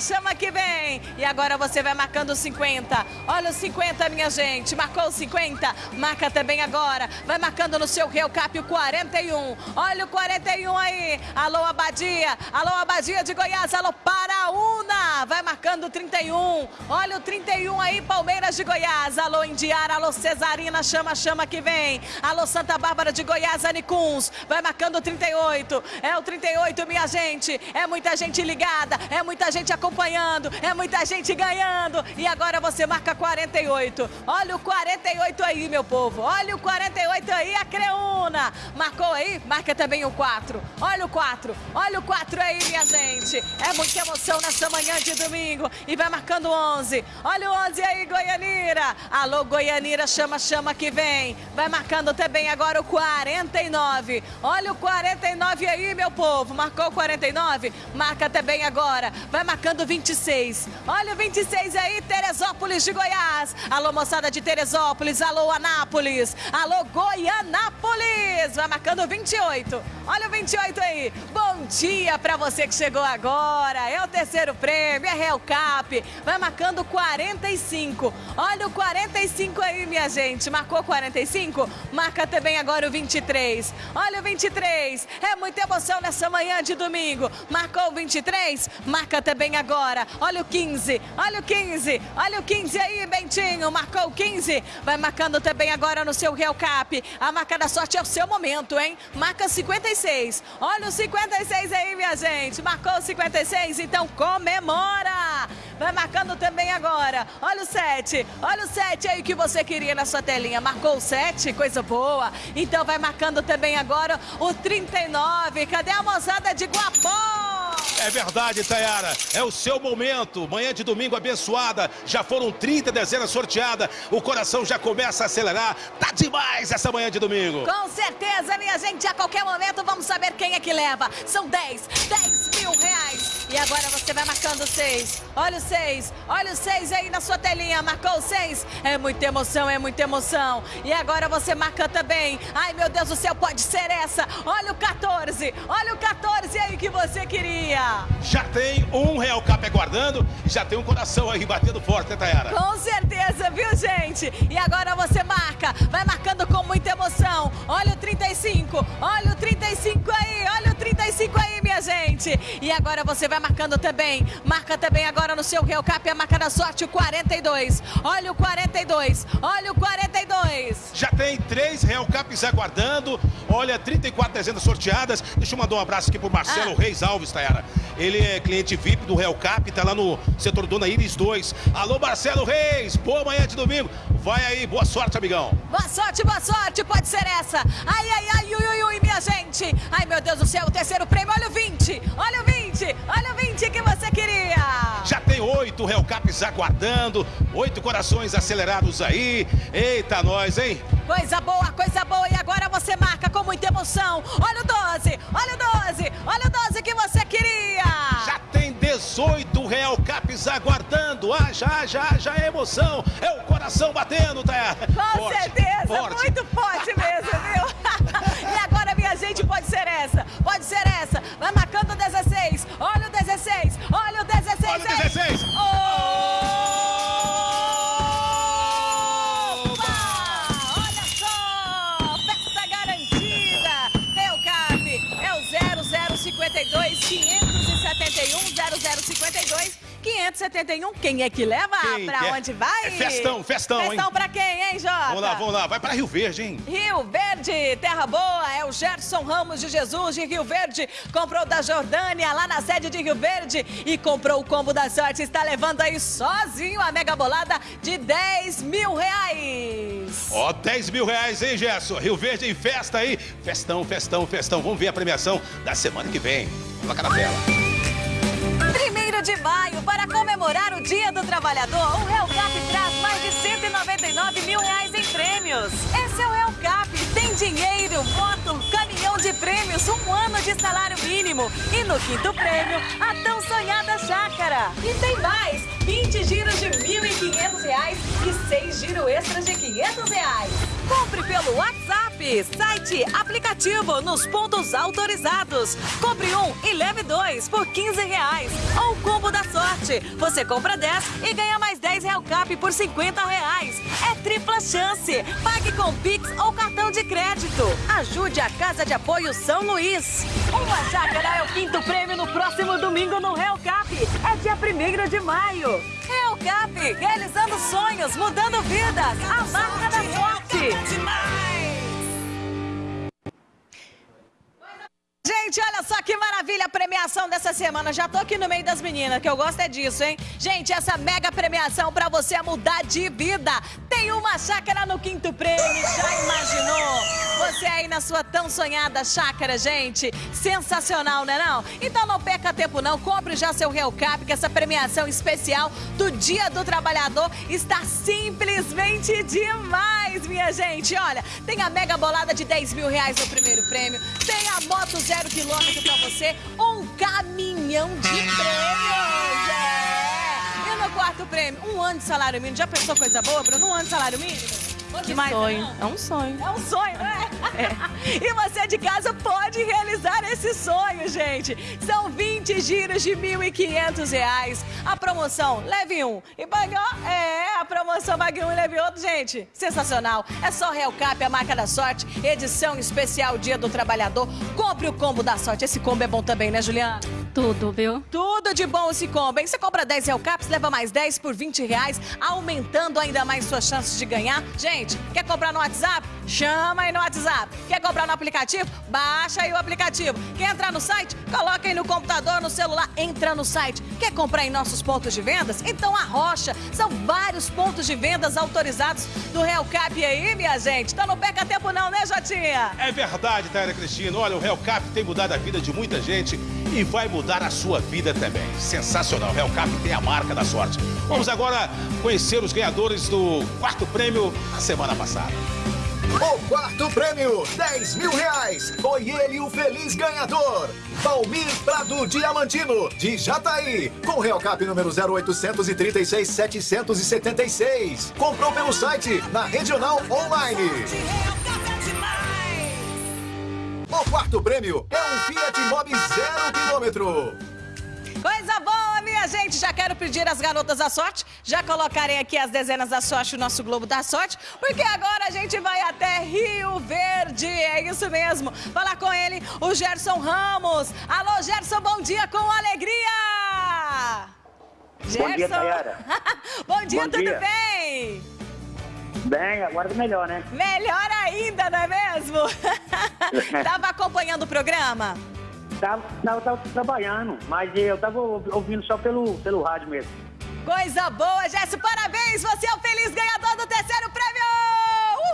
[SPEAKER 1] Chama que vem. E agora você vai marcando o 50. Olha o 50, minha gente. Marcou o 50? Marca também agora. Vai marcando no seu Real Cap o 41. Olha o 41 aí. Alô, Abadia. Alô, Abadia de Goiás. Alô, Paraúna. Vai marcando o 31. Olha o 31 aí, Palmeiras de Goiás. Alô, Indiara. Alô, Cesarina. Chama, chama que vem. Alô, Santa Bárbara de Goiás. Anicuns. Vai marcando o 38. É o 38, minha gente. É muita gente ligada. É muita gente acompanhando. É muita gente ganhando. E agora você marca 48. Olha o 48 aí, meu povo. Olha o 48 aí, a Creuna. Marcou aí? Marca também o 4. Olha o 4. Olha o 4 aí, minha gente. É muita emoção nessa manhã de domingo. E vai marcando 11. Olha o 11 aí, Goianira. Alô, Goianira, chama, chama que vem. Vai marcando também agora o 49. Olha o 49 aí, meu povo. Marcou o 49? Marca também agora. Vai marcando 26. Olha o 26 aí, Teresópolis de Goiás. Alô, moçada de Teresópolis. Alô, Anápolis. Alô, Goianápolis. Vai marcando 28. Olha o 28 aí. Bom dia pra você que chegou agora. É o terceiro prêmio, é Real Cap. Vai marcando 45. Olha o 45 aí, minha gente. Marcou 45? Marca também agora o 23. Olha o 23. É muita emoção nessa manhã de domingo. Marcou o 23? Marca também agora. Olha o 15. Olha o 15. Olha o 15 aí, Bentinho. Marcou o 15. Vai marcando também agora no seu Real Cap. A marca da sorte é o seu momento, hein? Marca 56. Olha o 56 aí, minha gente. Marcou o 56? Então comemora! Vai marcando também agora. Olha o 7. Olha o 7 aí que você queria na sua telinha. Marcou o 7? Coisa boa. Então vai marcando também agora o 39. Cadê a moçada de Guapó?
[SPEAKER 2] É verdade, Tayara. É o seu momento. Manhã de domingo abençoada. Já foram 30 dezenas sorteadas. O coração já começa a acelerar. Tá demais essa manhã de domingo.
[SPEAKER 1] Com certeza, minha gente. A qualquer momento vamos saber quem é que leva. São 10, 10 mil reais. E agora você vai marcando 6. Olha o 6. Olha o 6 aí na sua telinha. Marcou 6. É muita emoção, é muita emoção. E agora você marca também. Ai, meu Deus do céu, pode ser essa. Olha o 14. Olha o 14 aí que você queria.
[SPEAKER 2] Já tem um Real Cap aguardando. Já tem um coração aí batendo forte, né, Tayara?
[SPEAKER 1] Com certeza, viu, gente? E agora você marca, vai marcando com muita emoção. Olha o 35, olha o 35 aí, olha o 35 aí, minha gente. E agora você vai marcando também. Marca também agora no seu Real Cap a marca da sorte, o 42. Olha o 42, olha o 42.
[SPEAKER 2] Já tem três Real Caps aguardando. Olha, 34 dezenas sorteadas. Deixa eu mandar um abraço aqui pro Marcelo
[SPEAKER 1] Ah.
[SPEAKER 2] Reis Alves, Tayara. Ele é cliente VIP do Real Cap, tá lá no setor Dona Iris 2. Alô, Marcelo Reis, boa manhã de domingo. Vai aí, boa sorte, amigão.
[SPEAKER 1] Boa sorte, boa sorte, pode ser essa. Ai, ai, ai, ui, ui, ui, minha gente. Ai, meu Deus do céu, o terceiro prêmio, olha o 20, olha o 20, olha o 20 que você queria.
[SPEAKER 2] Já tem oito o Real Caps aguardando. Oito corações acelerados aí. Eita, nós, hein?
[SPEAKER 1] Coisa boa, coisa boa. E agora você marca com muita emoção. Olha o 12, olha o 12, olha o 12 que você queria.
[SPEAKER 2] Já tem 18 Real Caps aguardando. Ah, já, já, já é emoção. É o coração batendo, tá?
[SPEAKER 1] Com
[SPEAKER 2] Forte,
[SPEAKER 1] certeza,
[SPEAKER 2] forte.
[SPEAKER 1] muito forte mesmo, viu? gente, pode ser essa, pode ser essa. Vai marcando o 16, olha o 16, olha o 16
[SPEAKER 2] Olha o
[SPEAKER 1] aí.
[SPEAKER 2] 16.
[SPEAKER 1] Opa! 571. Quem é que leva?
[SPEAKER 2] Quem
[SPEAKER 1] pra
[SPEAKER 2] quer?
[SPEAKER 1] onde vai?
[SPEAKER 2] É festão, festão, hein?
[SPEAKER 1] Festão pra quem, hein, Jota?
[SPEAKER 2] Vamos lá, vamos lá. Vai para Rio Verde, hein?
[SPEAKER 1] Rio Verde, Terra Boa, é o Gerson Ramos de Jesus de Rio Verde. Comprou da Jordânia, lá na sede de Rio Verde. E comprou o combo da sorte. Está levando aí sozinho a mega bolada de 10 mil reais.
[SPEAKER 2] Ó, 10 mil reais, hein, Gerson? Rio Verde em festa aí. Festão, festão, festão. Vamos ver a premiação da semana que vem. Coloca na tela.
[SPEAKER 1] Primeiro de maio, para Trabalhador, o Hellcap traz mais de 199 mil reais em prêmios. Esse é o Hellcap. Tem dinheiro, moto, caminhão de prêmios, um ano de salário mínimo. E no quinto prêmio, a tão sonhada chácara. E tem mais, 20 giros de 1.500 reais e 6 giros extras de 500 reais. Compre pelo WhatsApp, site, aplicativo, nos pontos autorizados. Compre um e leve dois por 15 reais. Ou combo da sorte. Você compra 10 e ganha mais 10 Real Cap por 50 reais. É tripla chance. Pague com Pix ou cartão de crédito. Ajude a Casa de Apoio São Luís. Uma chácara é o quinto prêmio no próximo domingo no Real Cap. É dia 1 de maio. Real Cap, realizando sonhos, mudando vidas. A marca da sorte. Tonight! Gente, olha só que maravilha a premiação dessa semana. Já tô aqui no meio das meninas, que eu gosto é disso, hein? Gente, essa mega premiação pra você mudar de vida. Tem uma chácara no quinto prêmio, já imaginou? Você aí na sua tão sonhada chácara, gente. Sensacional, né não? Então não perca tempo não, compre já seu Real Cap, que essa premiação especial do Dia do Trabalhador está simplesmente demais, minha gente. Olha, tem a mega bolada de 10 mil reais no primeiro prêmio, tem a moto zero quilômetro pra você, um caminhão de prêmios. É. E no quarto prêmio, um ano de salário mínimo. Já pensou coisa boa, Bruno? Um ano de salário mínimo? Que mais,
[SPEAKER 8] sonho. É um sonho.
[SPEAKER 1] É um sonho, né? E você de casa pode realizar esse sonho, gente. São 20 giros de 1.500 reais. A promoção, leve um e pague, ó, é, a promoção pague um e leve outro, gente. Sensacional. É só Real Cap, a marca da sorte, edição especial Dia do Trabalhador. Compre o combo da sorte. Esse combo é bom também, né, Juliana?
[SPEAKER 8] Tudo, viu?
[SPEAKER 1] Tudo de bom esse combo, hein? Você compra 10 Real Caps, leva mais 10 por 20 reais, aumentando ainda mais suas chances de ganhar. Gente, quer comprar no WhatsApp? Chama aí no WhatsApp. Quer comprar no aplicativo? Baixa aí o aplicativo. Quer entrar no site? Coloca aí no computador, no celular, entra no site. Quer comprar em nossos pontos de vendas? Então a Rocha. São vários pontos de vendas autorizados do Real Cap aí, minha gente. Então não perca tempo não, né, Jotinha?
[SPEAKER 2] É verdade, Taira Cristina. Olha, o Real Cap tem mudado a vida de muita gente e vai mudar a sua vida também. Sensacional. Real Cap tem a marca da sorte. Vamos agora conhecer os ganhadores do quarto prêmio da semana passada.
[SPEAKER 3] O quarto prêmio, 10 mil reais. Foi ele o feliz ganhador. Valmir Prado Diamantino, de Jataí. Com Real Cap número 0836 776. Comprou pelo site, na Regional Online. O quarto prêmio é um Fiat Mobi zero quilômetro.
[SPEAKER 1] Coisa boa, minha gente! Já quero pedir às garotas da sorte já colocarem aqui as dezenas da sorte, o nosso Globo da Sorte, porque agora a gente vai até Rio Verde. É isso mesmo. Falar com ele, o Gerson Ramos. Alô, Gerson, bom dia com alegria!
[SPEAKER 9] Bom dia,
[SPEAKER 1] bom dia,
[SPEAKER 9] Bom
[SPEAKER 1] tudo
[SPEAKER 9] dia.
[SPEAKER 1] bem?
[SPEAKER 9] Bem, agora melhor, né?
[SPEAKER 1] Melhor ainda, não é mesmo? Tava acompanhando o programa?
[SPEAKER 9] Tava, tava, tava trabalhando, mas eu tava ouvindo só pelo, pelo rádio mesmo.
[SPEAKER 1] Coisa boa, Gerson, parabéns! Você é o feliz ganhador do terceiro prêmio!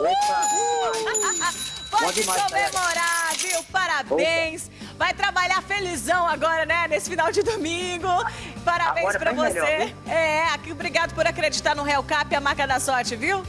[SPEAKER 1] Uhul! Pode
[SPEAKER 9] demais,
[SPEAKER 1] comemorar, viu? Parabéns! Vai trabalhar felizão agora, né? Nesse final de domingo. Parabéns
[SPEAKER 9] Agora
[SPEAKER 1] pra você.
[SPEAKER 9] melhor,
[SPEAKER 1] é, aqui, obrigado por acreditar no Real Cap, a marca da sorte, viu?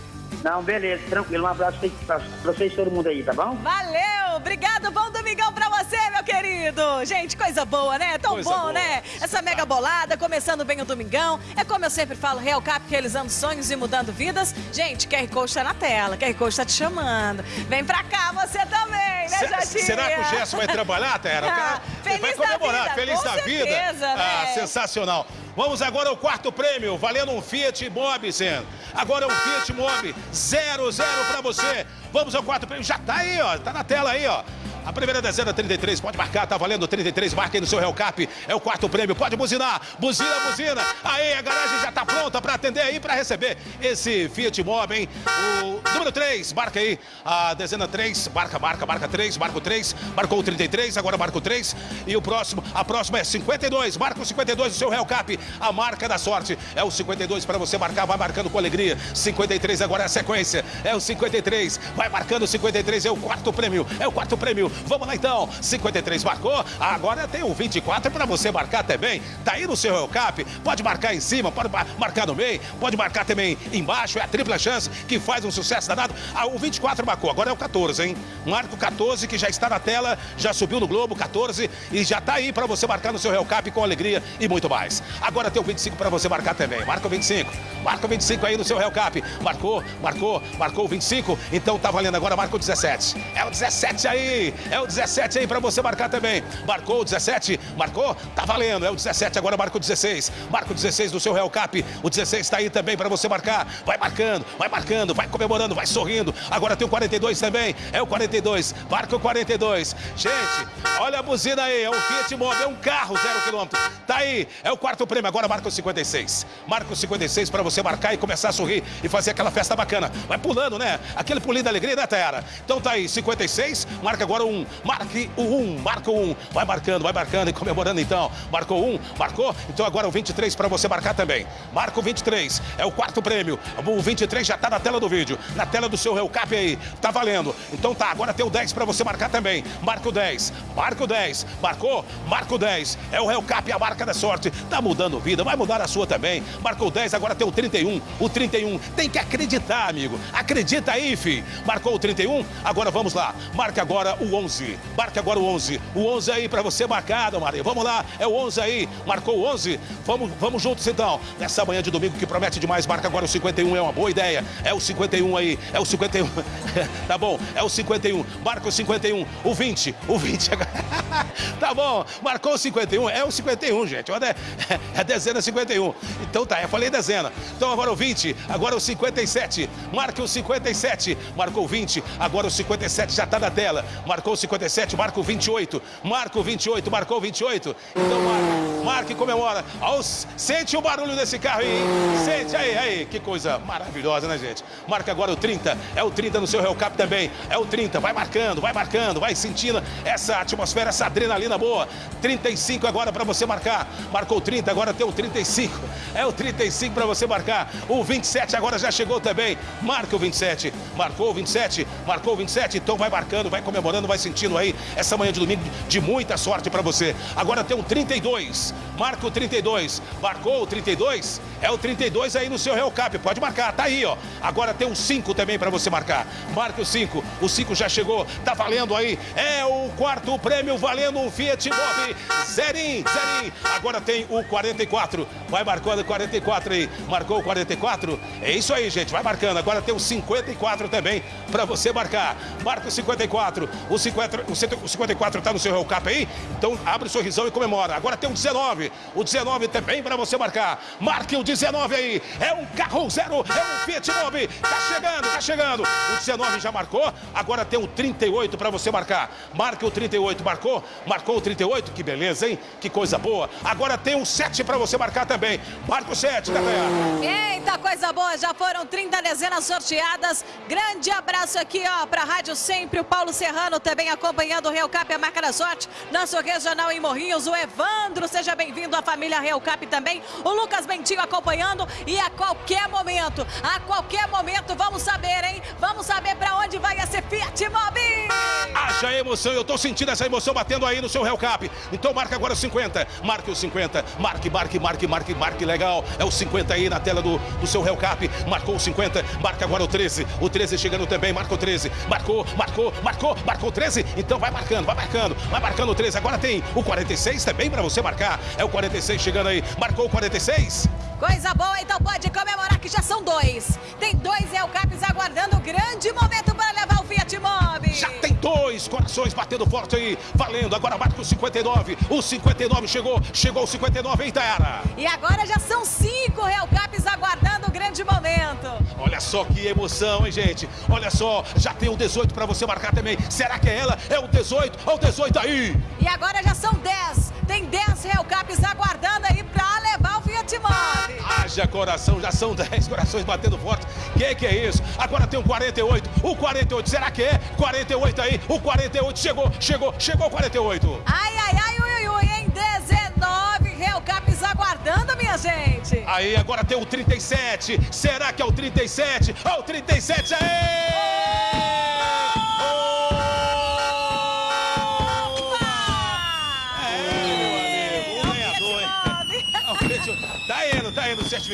[SPEAKER 9] Não, beleza, tranquilo. Um abraço pra pra vocês todo mundo aí, tá bom?
[SPEAKER 1] Valeu! Obrigado, bom domingão pra você, meu querido! Gente, coisa boa, né? Tão
[SPEAKER 2] Coisa
[SPEAKER 1] bom,
[SPEAKER 2] boa.
[SPEAKER 1] né? Essa mega bolada, começando bem o domingão. É como eu sempre falo, Real Cap realizando sonhos e mudando vidas. Gente, QR Code tá na tela, QR Code tá te chamando. Vem pra cá você também, né, Jatinha?
[SPEAKER 2] será que o Gerson vai trabalhar, Tera?
[SPEAKER 1] Ah, feliz
[SPEAKER 2] vai
[SPEAKER 1] da
[SPEAKER 2] comemorar,
[SPEAKER 1] vida,
[SPEAKER 2] feliz
[SPEAKER 1] com
[SPEAKER 2] da vida.
[SPEAKER 1] certeza,
[SPEAKER 2] Ah,
[SPEAKER 1] né?
[SPEAKER 2] sensacional. Vamos agora ao quarto prêmio, valendo um Fiat Mobi, Zen. Agora é um Fiat Mobi 00 pra você. Vamos ao quarto prêmio, já tá aí, ó, tá na tela aí, ó. A primeira dezena 33, pode marcar, tá valendo 33, marca aí no seu Real Cap, é o quarto prêmio, pode buzinar, buzina, buzina. Aí, a garagem já tá pronta pra atender aí, pra receber esse Fiat Mobi, hein? O número 3, marca aí, a dezena 3, marca, marca, marca 3, marca o 3, marcou o 33, agora marca o 3. E o próximo, a próxima é 52, marca o 52 do seu Real Cap, a marca da sorte. É o 52 pra você marcar, vai marcando com alegria. 53 agora é a sequência, é o 53, vai marcando o 53, é o quarto prêmio, é o quarto prêmio. Vamos lá então, 53 marcou, agora tem o 24 pra você marcar também. Tá aí no seu Cap, pode marcar em cima, pode ma- marcar no meio, pode marcar também embaixo, é a tripla chance que faz um sucesso danado. Ah, o 24 marcou, agora é o 14, hein? Marco 14 que já está na tela, já subiu no Globo, 14 e já tá aí pra você marcar no seu Real Cap com alegria e muito mais. Agora tem o 25 pra você marcar também. Marca o 25. Marca o 25 aí no seu Real Cap. Marcou, marcou, marcou o 25. Então tá valendo agora, marca o 17. É o 17 aí. É o 17 aí pra você marcar também. Marcou o 17, marcou, tá valendo. É o 17, agora marca o 16. Marca o 16 no seu Real Cap. O 16 tá aí também pra você marcar. Vai marcando, vai marcando, vai comemorando, vai sorrindo. Agora tem o 42 também. É o 42. Marca o 42. Gente, olha a buzina aí. É um Fiat Mobi, é um carro zero quilômetro. Tá aí. É o quarto prêmio. Agora marca o 56. Marca o 56 pra você marcar e começar a sorrir e fazer aquela festa bacana. Vai pulando, né? Aquele pulinho da alegria, né, Tayara? Então tá aí, 56. Marca agora o 1. Marque o 1. Marca o 1. Vai marcando, vai marcando e comemorando então. Marcou um, marcou? Então agora o 23 pra você marcar também. Marca o 23. É o quarto prêmio. O 23 já tá na tela do vídeo. Na tela do seu Real Cap aí. Tá valendo. Então tá, agora tem o 10 pra você marcar também. Marca o 10. Marca o 10. Marcou? Marca o 10. É o Real Cap, a marca da sorte. Tá mudando vida, vai mudar a sua também. Marcou o 10, agora tem o 31. O 31. Tem que acreditar, amigo. Acredita aí, fi. Marcou o 31? Agora vamos lá. Marca agora o 11. Marca agora o 11. O 11 aí pra você marcar, Dona Maria. Vamos lá. É o 11 aí. Marcou o 11? Vamos, vamos juntos então. Nessa manhã de domingo que promete demais, marca agora o 51. É uma boa ideia. É o 51 aí. É o 51. tá bom. É o 51. Marca o 51. O 20. O 20. tá bom. Marcou o 51. É o 51, gente. Olha, é, é dezena 51. Então tá, eu falei dezena. Então agora o 20. Agora o 57. Marca o 57. Marcou o 20. Agora o 57 já tá na tela. Marcou o 57. Marca o 28. Marca o 28. Marcou o 28. Então marca. Marca e comemora. Aos, sente o barulho desse carro aí, hein? Sente aí, aí. Que coisa maravilhosa, né, gente? Marca agora o 30. É o 30 no seu Real Cap também. É o 30. Vai marcando, vai marcando, vai sentindo essa atmosfera, essa adrenalina boa. 35 agora pra você marcar. Marcou o 30, agora tem o 35. É o 35 pra você marcar. O 27 agora já chegou também. Marca o 27. Marcou o 27. Marcou o 27. Então vai marcando, vai comemorando, vai sentindo aí essa manhã de domingo de muita sorte pra você. Agora tem o 32. Marca o 32. Marcou o 32? É o 32 aí no seu Real Cap. Pode marcar, tá aí, ó. Agora tem o 5 também pra você marcar. Marca o 5. O 5 já chegou. Tá valendo aí. É o quarto prêmio valendo um Fiat Mobi. Zerim, Zerim. Agora tem o 44. Vai marcando o 44 aí. Marcou o 44? É isso aí, gente. Vai marcando. Agora tem o 54 também pra você marcar. Marca o 54. O, 50, o 54 tá no seu Real Cap aí. Então abre o sorrisão e comemora. Agora tem o 19. O 19 também pra você marcar. Marque o 19 aí. É um carro zero. É um Fiat Mobi. Tá chegando, tá chegando. O 19 já marcou. Agora tem o 38 pra você marcar. Marque o 38. Marcou? Marcou o 38. Que beleza, hein? Que coisa boa. Agora tem o 7 pra você marcar também. Marca o 7, Catayara.
[SPEAKER 1] Eita, coisa boa, já foram 30 dezenas sorteadas. Grande abraço aqui, ó, pra Rádio Sempre, o Paulo Serrano também. Também acompanhando o Real Cap, a marca da sorte. Nosso regional em Morrinhos, o Evandro, seja bem-vindo à família Real Cap também. O Lucas Bentinho acompanhando e a qualquer momento, a qualquer momento, vamos saber, hein? Vamos saber pra onde vai esse Fiat Mobi.
[SPEAKER 2] Haja emoção, eu tô sentindo essa emoção batendo aí no seu Real Cap. Então marca agora o 50, marque o 50, marque, marque, marque, marque, marque, legal. É o 50 aí na tela do, do seu Real Cap. Marcou o 50, marca agora o 13. O 13 chegando também, marca o 13. Marcou, marcou, marcou, marcou o 13. Então vai marcando, vai marcando, vai marcando o 13. Agora tem o 46 também pra você marcar. É o 46 chegando aí. Marcou o 46.
[SPEAKER 1] Coisa boa, então pode comemorar que já são dois. Tem dois Real Caps aguardando o grande momento para levar o Fiat Mobi.
[SPEAKER 2] Já tem dois corações batendo forte aí, valendo. Agora marca o 59. O 59 chegou, chegou o 59, hein, Tayara?
[SPEAKER 1] E agora já são cinco Real Caps aguardando o grande momento.
[SPEAKER 2] Olha só que emoção, hein, gente? Olha só, já tem o 18 para você marcar também. Será que é ela? É o 18? Olha o 18 aí!
[SPEAKER 1] E agora já são 10. Tem 10 Real Caps aguardando aí para levar o Fiat Mobi.
[SPEAKER 2] Haja coração, já são 10 corações batendo forte. Que que é isso? Agora tem o 48. O 48, será que é? 48 aí. O 48 chegou, chegou, chegou o 48.
[SPEAKER 1] Ai, ai, ai, ui, ui, ui, em 19 Real Caps aguardando, minha gente.
[SPEAKER 2] Aí agora tem o 37. Será que é o 37? Ó, o 37 Tá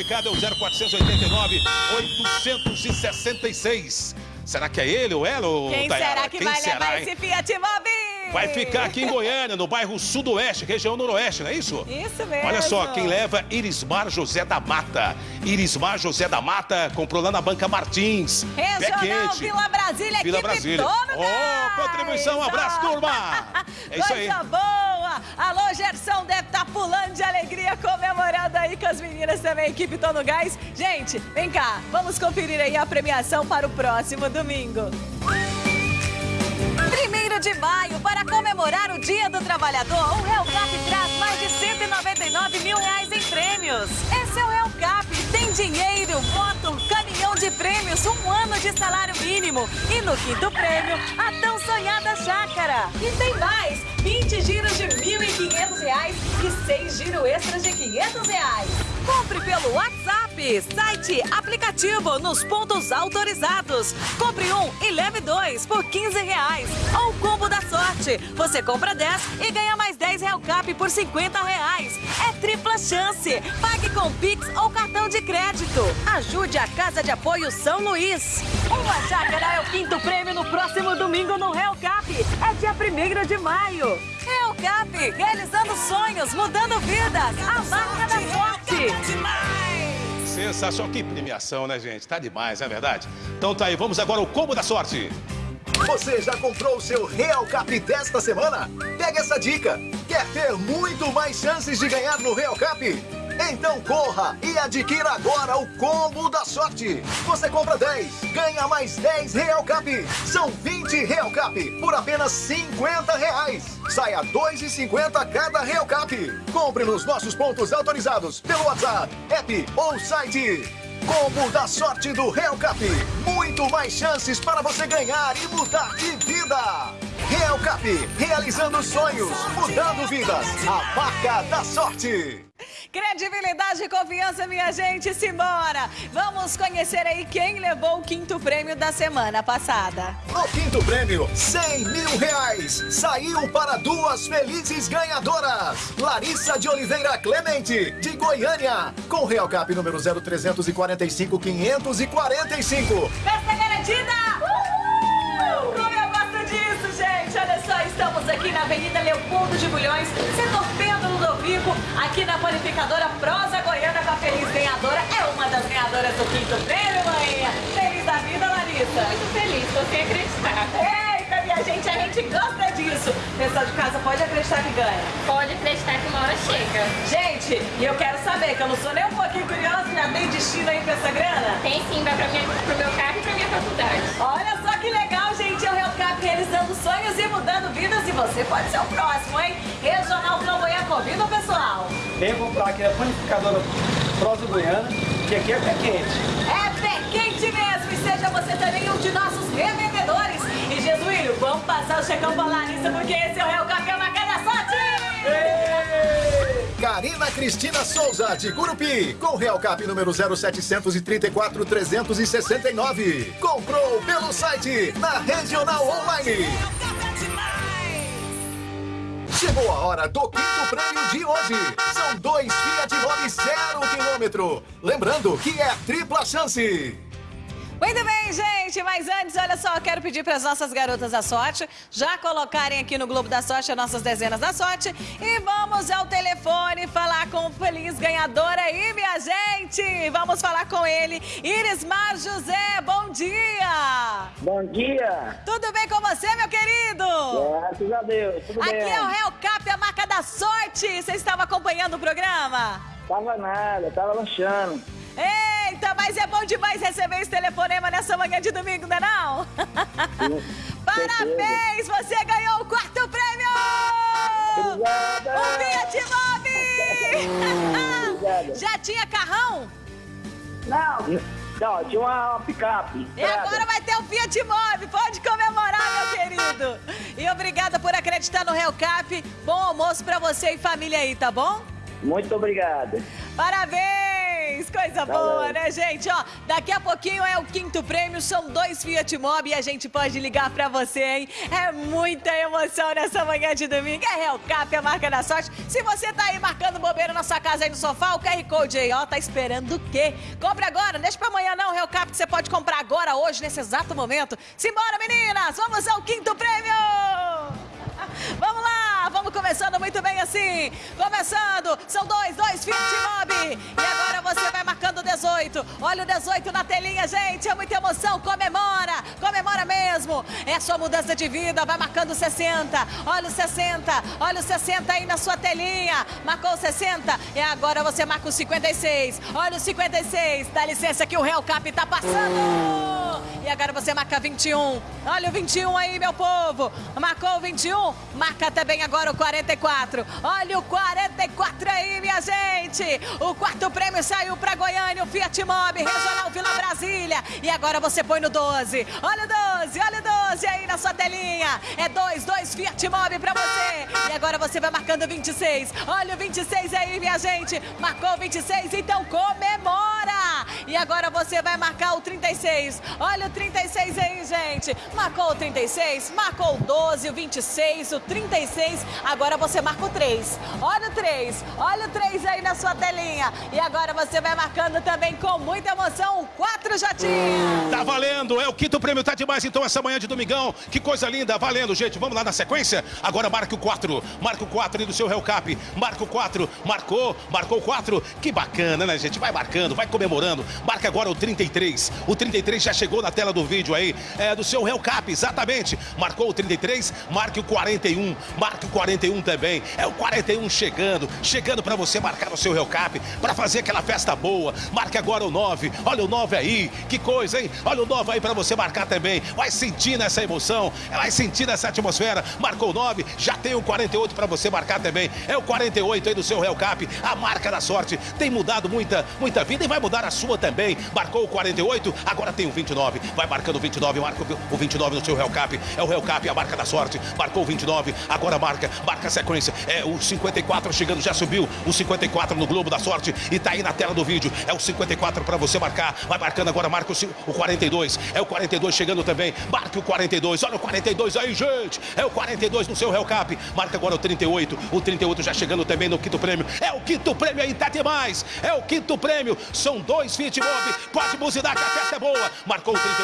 [SPEAKER 2] indo. O certificado é o 0489 866. Será que é ele ou ela? Ou
[SPEAKER 1] Quem
[SPEAKER 2] Tayara?
[SPEAKER 1] será que
[SPEAKER 2] Quem
[SPEAKER 1] vai
[SPEAKER 2] será,
[SPEAKER 1] levar
[SPEAKER 2] hein?
[SPEAKER 1] esse Fiat Mobi?
[SPEAKER 2] Vai ficar aqui em Goiânia, no bairro Sudoeste, região Noroeste, não é isso?
[SPEAKER 1] Isso mesmo.
[SPEAKER 2] Olha só, quem leva Irismar José da Mata. Irismar José da Mata comprou lá na Banca Martins.
[SPEAKER 1] Regional. Vila Brasília,
[SPEAKER 2] Vila
[SPEAKER 1] equipe
[SPEAKER 2] Brasília. Ó, contribuição, um abraço, turma. É isso aí.
[SPEAKER 1] Coisa boa! Alô, Gerson deve estar pulando de alegria, comemorando aí com as meninas também, equipe Tono Gás. Gente, vem cá, vamos conferir aí a premiação para o próximo domingo. Primeiro de maio, para comemorar o Dia do Trabalhador, o Real Cap traz mais de 199 mil reais em prêmios. Esse é o Real Cap, tem dinheiro, moto, caminhão de prêmios, um ano de salário mínimo. E no quinto prêmio, a tão sonhada chácara. E tem mais, 20 giros de 1.500 reais e 6 giros extras de 500 reais. Compre pelo WhatsApp, site, aplicativo, nos pontos autorizados. Compre um e leve dois por 15 reais. Ou combo da sorte. Você compra 10 e ganha mais 10 Real Cap por 50 reais. É tripla chance. Pague com Pix ou cartão de crédito. Ajude a Casa de Apoio São Luís. Uma chácara é o quinto prêmio no próximo domingo no Real Cap. É dia 1 de maio. Real Cap, realizando sonhos, mudando vidas. A marca da sorte.
[SPEAKER 2] Sensacional. Que premiação, né, gente? Tá demais, não é verdade? Então tá aí, vamos agora ao combo da sorte.
[SPEAKER 3] Você já comprou o seu Real Cap desta semana? Pega essa dica. Quer ter muito mais chances de ganhar no Real Cap? Então corra e adquira agora o combo da sorte. Você compra 10, ganha mais 10 Real Cap. São 20 Real Cap por apenas 50 reais. Saia 2,50 cada Real Cap. Compre nos nossos pontos autorizados pelo WhatsApp, app ou site. Combo da sorte do Real Cap. Muito mais chances para você ganhar e mudar de vida. Real Cap, realizando sonhos, mudando vidas. A marca da sorte.
[SPEAKER 1] Credibilidade e confiança, minha gente, simbora! Vamos conhecer aí quem levou o quinto prêmio da semana passada.
[SPEAKER 3] No quinto prêmio, 100 mil reais. Saiu para duas felizes ganhadoras. Larissa de Oliveira Clemente, de Goiânia. Com Real Cap número 0345 545.
[SPEAKER 1] Festa garantida! Uhul! Gente! Olha só, estamos aqui na Avenida Leopoldo de Bulhões, setor Pedro Ludovico, aqui na panificadora Prosa Goiana com a feliz ganhadora. É uma das ganhadoras do quinto prêmio, mãe. Feliz da vida, Larissa.
[SPEAKER 10] Muito feliz, você acreditar.
[SPEAKER 1] Eita, minha gente, a gente gosta disso. Pessoal de casa, pode acreditar que ganha.
[SPEAKER 10] Pode acreditar que uma hora chega.
[SPEAKER 1] Gente, e eu quero saber, que eu não sou nem um pouquinho curiosa, já tem destino aí pra essa grana?
[SPEAKER 10] Tem sim, vai pra minha, pro meu carro e pra minha faculdade.
[SPEAKER 1] Você pode ser o próximo, hein? Regional Flamboyant convida o pessoal.
[SPEAKER 8] Venha comprar aqui na panificadora Prosa Goiana, que aqui é pé quente.
[SPEAKER 1] É pé quente mesmo. E seja você também um de nossos revendedores. E Jesus filho, vamos passar o checão balanista, porque esse é o Real Cap, é uma cada sorte!
[SPEAKER 3] Karina Cristina Souza, de Gurupi, com Real Cap número 0734 369. Comprou pelo site, na Regional Online. Chegou a hora do quinto prêmio de hoje. São dois Fiat Mobi zero quilômetro. Lembrando que é tripla chance.
[SPEAKER 1] Muito bem, gente, mas antes, olha só, eu quero pedir para as nossas garotas da sorte já colocarem aqui no Globo da Sorte as nossas dezenas da sorte e vamos ao telefone falar com o feliz ganhador aí, minha gente. Vamos falar com ele, Irismar José, bom dia.
[SPEAKER 11] Bom dia.
[SPEAKER 1] Tudo bem com você, meu querido?
[SPEAKER 11] Graças a Deus, tudo
[SPEAKER 1] Aqui
[SPEAKER 11] bem.
[SPEAKER 1] é o Real Cap, a marca da sorte. Você estava acompanhando o programa?
[SPEAKER 11] Tava nada, tava lanchando.
[SPEAKER 1] Eita, mas é bom demais receber esse telefonema nessa manhã de domingo, não é não? Parabéns, você ganhou o quarto prêmio!
[SPEAKER 11] Obrigada!
[SPEAKER 1] O Fiat Mobi! Já tinha carrão?
[SPEAKER 11] Não, não, tinha uma, uma picape.
[SPEAKER 1] E agora vai ter o Fiat Mobi, pode comemorar, meu querido! E obrigada por acreditar no Real Cap. Bom almoço pra você e família aí, tá bom?
[SPEAKER 11] Muito obrigada.
[SPEAKER 1] Parabéns! Coisa boa,
[SPEAKER 11] Valeu.
[SPEAKER 1] né, gente? Ó, daqui a pouquinho é o quinto prêmio, são dois Fiat Mobi e a gente pode ligar pra você, hein? É muita emoção nessa manhã de domingo. É Real Cap, a marca da sorte. Se você tá aí marcando bobeira na sua casa aí no sofá, o QR Code aí, ó, tá esperando o quê? Compre agora, não deixa pra amanhã não, Real Cap, que você pode comprar agora, hoje, nesse exato momento. Simbora, meninas! Vamos ao quinto prêmio! Vamos lá, vamos começando muito bem assim. Começando, são dois, dois Fiat Mobi. E agora você vai marcando o 18. Olha o 18 na telinha, gente. É muita emoção. Comemora, comemora mesmo. É a sua mudança de vida. Vai marcando o 60. Olha o 60, olha o 60 aí na sua telinha. Marcou o 60 e agora você marca o 56. Olha o 56. Dá licença que o Real Cap tá passando. Agora você marca 21. Olha o 21 aí, meu povo. Marcou o 21, marca também agora o 44. Olha o 44 aí, minha gente. O quarto prêmio saiu para Goiânia, o Fiat Mobi, Regional Vila Brasília. E agora você põe no 12. Olha o 12, olha o 12 aí na sua telinha. É 2, 2 Fiat Mobi para você. E agora você vai marcando o 26. Olha o 26 aí, minha gente. Marcou o 26, então comemora. E agora você vai marcar o 36. Olha o 36 aí, gente. Marcou o 36, marcou o 12, o 26, o 36. Agora você marca o 3. Olha o 3, olha o 3 aí na sua telinha. E agora você vai marcando também com muita emoção o 4 Jotinha.
[SPEAKER 2] Tá valendo, é o quinto prêmio, tá demais então essa manhã de domingão. Que coisa linda, valendo, gente. Vamos lá na sequência? Agora marca o 4, marca o 4 aí do seu Real Cap. Marca o 4, marcou, marcou o 4. Que bacana, né, gente? Vai marcando, vai comemorando. Marca agora o 33. O 33 já chegou na tela do vídeo aí, é do seu Real Cap, exatamente. Marcou o 33, marque o 41, marque o 41 também. É o 41 chegando, chegando pra você marcar o seu Real Cap, pra fazer aquela festa boa. Marque agora o 9. Olha o 9 aí, que coisa, hein? Olha o 9 aí pra você marcar também. Vai sentindo essa emoção, vai sentindo essa atmosfera. Marcou o 9, já tem o 48 pra você marcar também. É o 48 aí do seu Real Cap, a marca da sorte. Tem mudado muita, muita vida e vai mudar a sua também. Marcou o 48, agora tem o 29. Vai marcando o 29, marca o 29 no seu Real Cap. É o Real Cap, a marca da sorte. Marcou o 29, agora marca, marca a sequência. É o 54 chegando, já subiu o 54 no Globo da Sorte e tá aí na tela do vídeo. É o 54 pra você marcar. Vai marcando agora, marca o, o 42. É o 42 chegando também. Marque o 42. Olha o 42 aí, gente. É o 42 no seu Real Cap. Marca agora o 38. O 38 já chegando também no quinto prêmio. É o quinto prêmio aí, tá demais. É o quinto prêmio. São dois Fit Mob. Pode buzinar que a festa é boa. Marcou o 38.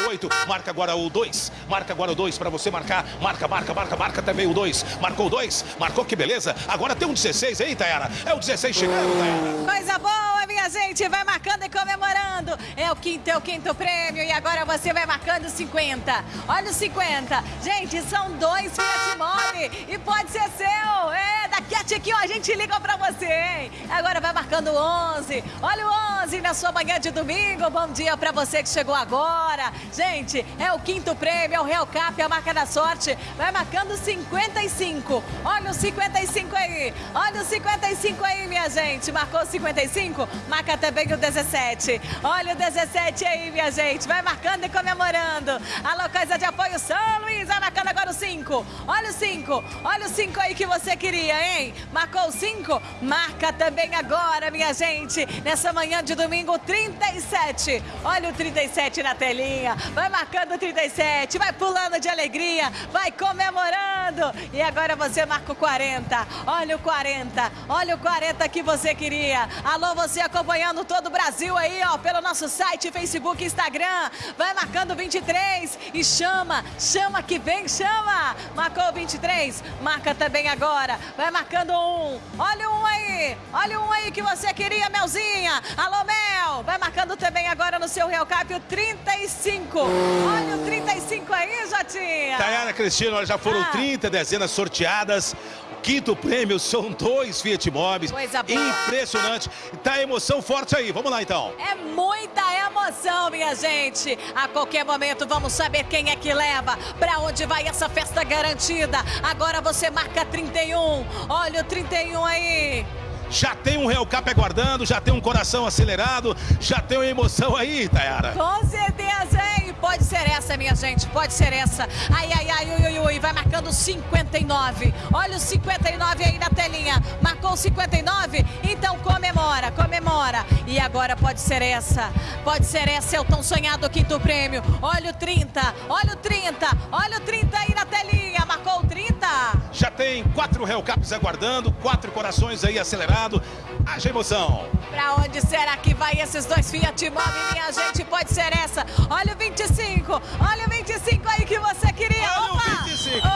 [SPEAKER 2] Marca agora o 2. Marca agora o 2 pra você marcar. Marca, marca, marca, marca também o 2. Marcou o 2. Marcou, que beleza. Agora tem um 16 aí, Tayara. É o 16 chegando, Tayara.
[SPEAKER 1] Coisa boa, minha gente. Vai marcando e comemorando. É o quinto, é o quinto prêmio. E agora você vai marcando 50. Olha o 50. Gente, são dois Fiat Mobi. E pode ser seu. É, daqui a tiquinho a gente liga pra você, hein? Agora vai marcando o 11. Olha o 11 na sua manhã de domingo. Bom dia pra você que chegou agora. Gente, é o quinto prêmio, é o Real Cap, a marca da sorte. Vai marcando 55. Olha o 55 aí. Olha o 55 aí, minha gente. Marcou 55? Marca também o 17. Olha o 17 aí, minha gente. Vai marcando e comemorando. Alô, Coisa de Apoio São Luís. Vai marcando agora o 5. Olha o 5. Olha o 5 aí que você queria, hein? Marcou o 5? Marca também agora, minha gente. Nessa manhã de domingo, 37. Olha o 37 na telinha. Vai marcando o 37. Vai pulando de alegria. Vai comemorando. E agora você marca o 40. Olha o 40. Olha o 40 que você queria. Alô, você acompanhando todo o Brasil aí, ó, pelo nosso site, Facebook, Instagram. Vai marcando 23 e chama, chama que vem, chama. Marcou 23, marca também agora. Vai marcando um. Olha um aí. Olha um aí que você queria, Melzinha. Alô, Mel. Vai marcando também agora no seu Real Cap o 35. Olha o 35 aí, Jotinha.
[SPEAKER 2] Tayana Cristina, já foram
[SPEAKER 1] Ah.
[SPEAKER 2] 30 dezenas sorteadas. Quinto prêmio são dois Fiat Mobis.
[SPEAKER 1] Coisa boa.
[SPEAKER 2] Impressionante. Tá emoção forte aí. Vamos lá então.
[SPEAKER 1] É muita emoção, minha gente. A qualquer momento vamos saber quem é que leva, pra onde vai essa festa garantida. Agora você marca 31. Olha o 31 aí.
[SPEAKER 2] Já tem um Real Cap aguardando, já tem um coração acelerado, já tem uma emoção aí, Tayara.
[SPEAKER 1] Com certeza, hein? Pode ser essa, minha gente, pode ser essa. Ai, ai, ai, ui, ui, ui, vai marcando 59. Olha o 59 aí na telinha. Marcou o 59? Então comemora, comemora. E agora pode ser essa, pode ser essa, é o tão sonhado quinto prêmio. Olha o 30, olha o 30, olha o 30 aí na telinha. Marcou o 30?
[SPEAKER 2] Já tem quatro Real Caps aguardando, quatro corações aí acelerados. Haja emoção.
[SPEAKER 1] Pra onde será que vai esses dois Fiat Mobi, minha gente? Pode ser essa. Olha o 25. Olha o 25 aí que você queria.
[SPEAKER 2] Olha o
[SPEAKER 1] Opa!
[SPEAKER 2] 25.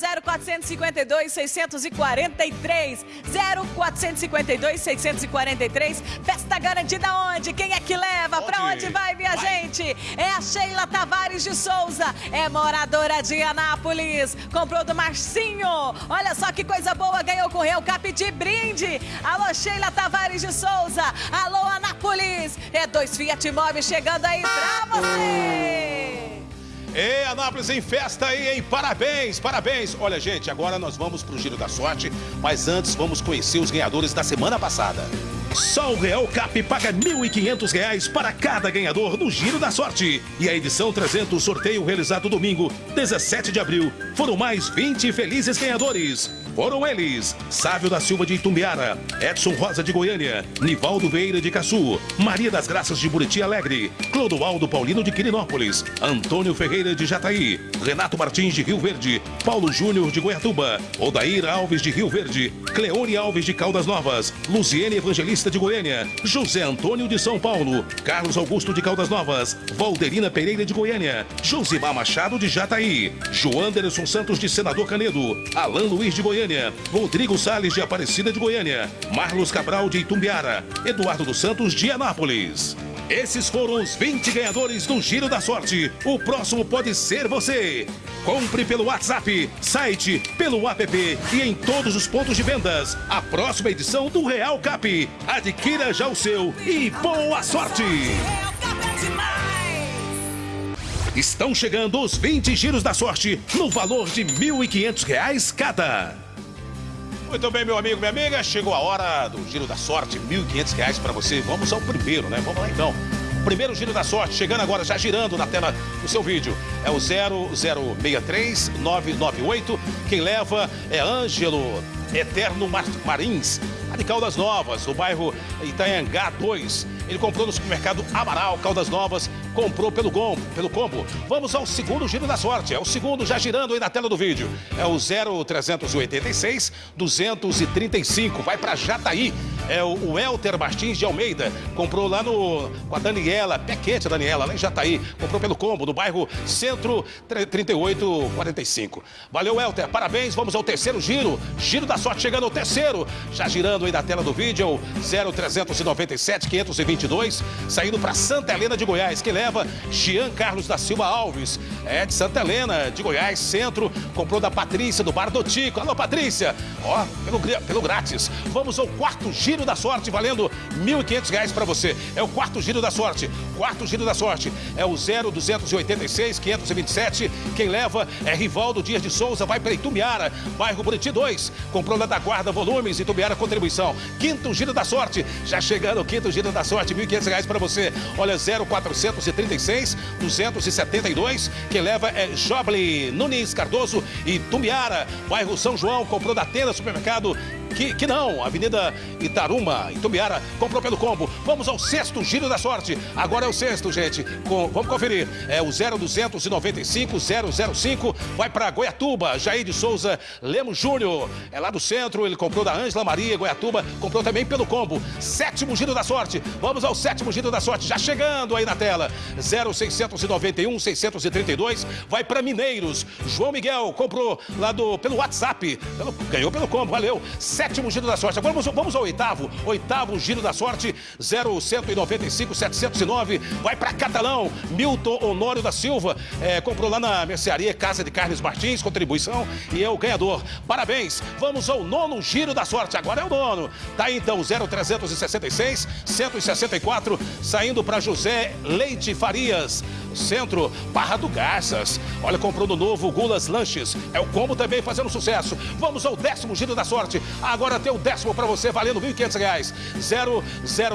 [SPEAKER 1] 0452 643 0452 643. Festa garantida onde? Quem é que leva? Pra
[SPEAKER 2] Onde?
[SPEAKER 1] vai, minha gente? É a Sheila Tavares de Souza. É moradora de Anápolis. Comprou do Marcinho. Olha só que coisa boa. Ganhou com o Real Cap de brinde. Alô, Sheila Tavares de Souza. Alô, Anápolis. É dois Fiat Mobi chegando aí pra você.
[SPEAKER 2] E Anápolis em festa aí, hein? Parabéns, parabéns. Olha, gente, agora nós vamos pro Giro da Sorte, mas antes vamos conhecer os ganhadores da semana passada. Só o Real Cap paga 1.500 reais para cada ganhador do Giro da Sorte. E a edição 300 sorteio realizado domingo, 17 de abril, foram mais 20 felizes ganhadores. Foram eles: Sávio da Silva de Itumbiara, Edson Rosa de Goiânia, Nivaldo Vieira de Caçu, Maria das Graças de Buriti Alegre, Clodoaldo Paulino de Quirinópolis, Antônio Ferreira de Jataí, Renato Martins de Rio Verde, Paulo Júnior de Goiatuba, Odair Alves de Rio Verde, Cleone Alves de Caldas Novas, Luziene Evangelista de Goiânia, José Antônio de São Paulo, Carlos Augusto de Caldas Novas, Valderina Pereira de Goiânia, Josimar Machado de Jataí, Joanderson Santos de Senador Canedo, Alain Luiz de Goiânia, Rodrigo Salles de Aparecida de Goiânia, Marlos Cabral de Itumbiara, Eduardo dos Santos de Anápolis. Esses foram os 20 ganhadores do Giro da Sorte. O próximo pode ser você. Compre pelo WhatsApp, site, pelo app e em todos os pontos de vendas. A próxima edição do Real Cap. Adquira já o seu e boa sorte! Estão chegando os 20 giros da sorte no valor de 1.500 reais cada. Muito bem, meu amigo, minha amiga. Chegou a hora do Giro da Sorte, 1.500 reais para você. Vamos ao primeiro, né? Vamos lá então. O primeiro Giro da Sorte, chegando agora, já girando na tela do seu vídeo. É o 0063998. Quem leva é Ângelo Eterno Mar Marins, lá de Caldas Novas, no bairro Itanhangá 2. Ele comprou no supermercado Amaral, Caldas Novas, comprou pelo combo, pelo combo. Vamos ao segundo giro da sorte. É o segundo já girando aí na tela do vídeo. É o 0386 235. Vai para Jataí. É o, Elter Martins de Almeida. Comprou lá no com a Daniela, pé quente a Daniela, lá em Jataí. Comprou pelo combo, no bairro Centro 3845. Valeu, Elter. Parabéns. Vamos ao terceiro giro. Giro da sorte chegando ao terceiro. Já girando aí na tela do vídeo. É o 0397 520 22, saindo para Santa Helena de Goiás, que leva Jean Carlos da Silva Alves. É de Santa Helena de Goiás, centro. Comprou da Patrícia, do Bar do Tico. Alô, Patrícia! Ó, pelo, pelo grátis. Vamos ao quarto giro da sorte, valendo R$ 1.500 para você. É o quarto giro da sorte. Quarto giro da sorte. É o 0286 527. Quem leva é Rivaldo Dias de Souza, vai para Itumiara, bairro Buriti 2. Comprou da Guarda Volumes, Itumiara Contribuição. Quinto giro da sorte. Já chegando o quinto giro da sorte, R$ 1.500 para você. Olha, 0436 272. Quem leva é Joble Nunes Cardoso e Tumiara, bairro São João. Comprou da Tenda Supermercado que, que não, Avenida Itaruma, Itumbiara, comprou pelo combo. Vamos ao sexto giro da sorte. Agora é o sexto, gente. Com, vamos conferir. É o 0295 005, vai para Goiatuba, Jair de Souza Lemos Júnior. É lá do centro, ele comprou da Ângela Maria, Goiatuba, comprou também pelo combo. Sétimo giro da sorte. Vamos ao sétimo giro da sorte, já chegando aí na tela. 0691 632, vai para Mineiros. João Miguel comprou lá do pelo WhatsApp, pelo, ganhou pelo combo, valeu sétimo giro da sorte. Agora vamos, vamos ao oitavo. Oitavo giro da sorte, 0195 709. Vai para Catalão. Milton Honório da Silva. É, comprou lá na mercearia Casa de Carnes Martins, contribuição. E é o ganhador. Parabéns. Vamos ao nono giro da sorte. Agora é o nono. Tá aí então 0366 164. Saindo para José Leite Farias. Centro, Barra do Garças. Olha, comprou no novo Gulas Lanches. É o combo também fazendo sucesso. Vamos ao décimo giro da sorte. Agora tem o décimo para você, valendo R$ 1.500.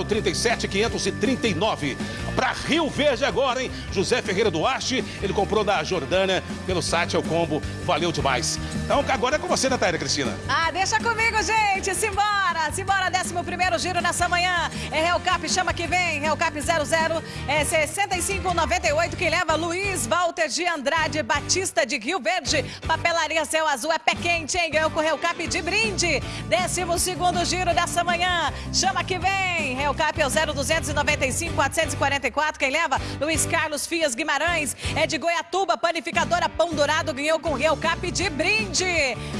[SPEAKER 2] 0037 539. Para Rio Verde agora, hein? José Ferreira Duarte, ele comprou da Jordânia pelo site, é o combo. Valeu demais. Então agora é com você, Natália Cristina.
[SPEAKER 1] Ah, deixa comigo, gente. Simbora, simbora. Décimo primeiro giro nessa manhã. É Realcap, chama que vem. Realcap 00 é 6598. Quem leva Luiz Walter de Andrade Batista de Rio Verde. Papelaria Céu Azul é pé quente, hein? Ganhou com o Realcap de brinde. Décimo segundo giro dessa manhã. Chama que vem. Realcap é o 0295 444. Quem leva? Luiz Carlos Fias Guimarães. É de Goiatuba, panificadora Pão Dourado. Ganhou com o Realcap de brinde.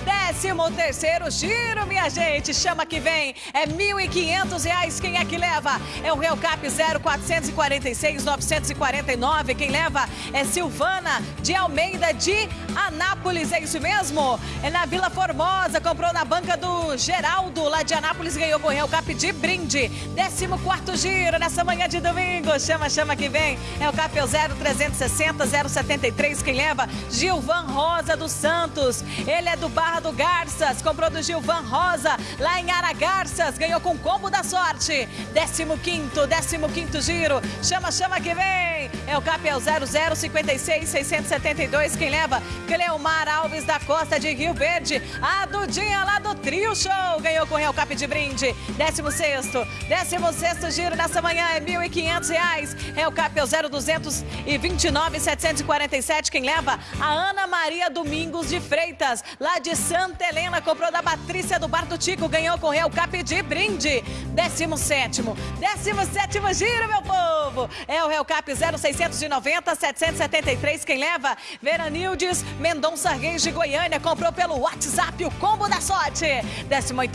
[SPEAKER 1] Décimo terceiro giro, minha gente. Chama que vem. É R$ 1.500. Quem é que leva? É o Realcap 0446 949. Quem leva é Silvana de Almeida de Anápolis. É isso mesmo? É na Vila Formosa. Comprou na banca do Geraldo, lá de Anápolis. Ganhou com o Realcap de brinde. Décimo quarto giro nessa manhã de domingo. Chama, chama que vem. É o Cap 0360 073. Quem leva? Gilvan Rosa dos Santos. Ele é do Barra do Garças. Comprou do Gilvan Rosa, lá em Aragarças. Ganhou com combo da sorte. 15, 15 giro. Chama, chama que vem. É o CAP é o 0056 672. Quem leva? Cleomar Alves da Costa de Rio Verde. A Dudinha lá do Trio Show. Ganhou com o Real Cap de brinde. 16, 16 giro nessa manhã é R$ 1.500. Real Cap é o 0229 747. Quem leva? A Ana Maria Domingos de Freitas, lá de Santa Helena. Comprou da Patrícia do Bar do Tico. Ganhou com o Real Cap de brinde. 17, 17 giro, meu povo. É o Real Cap 0690 773. Quem leva? Veranildes Mendonça Reis de Goiânia. Comprou pelo WhatsApp o combo da sorte. 18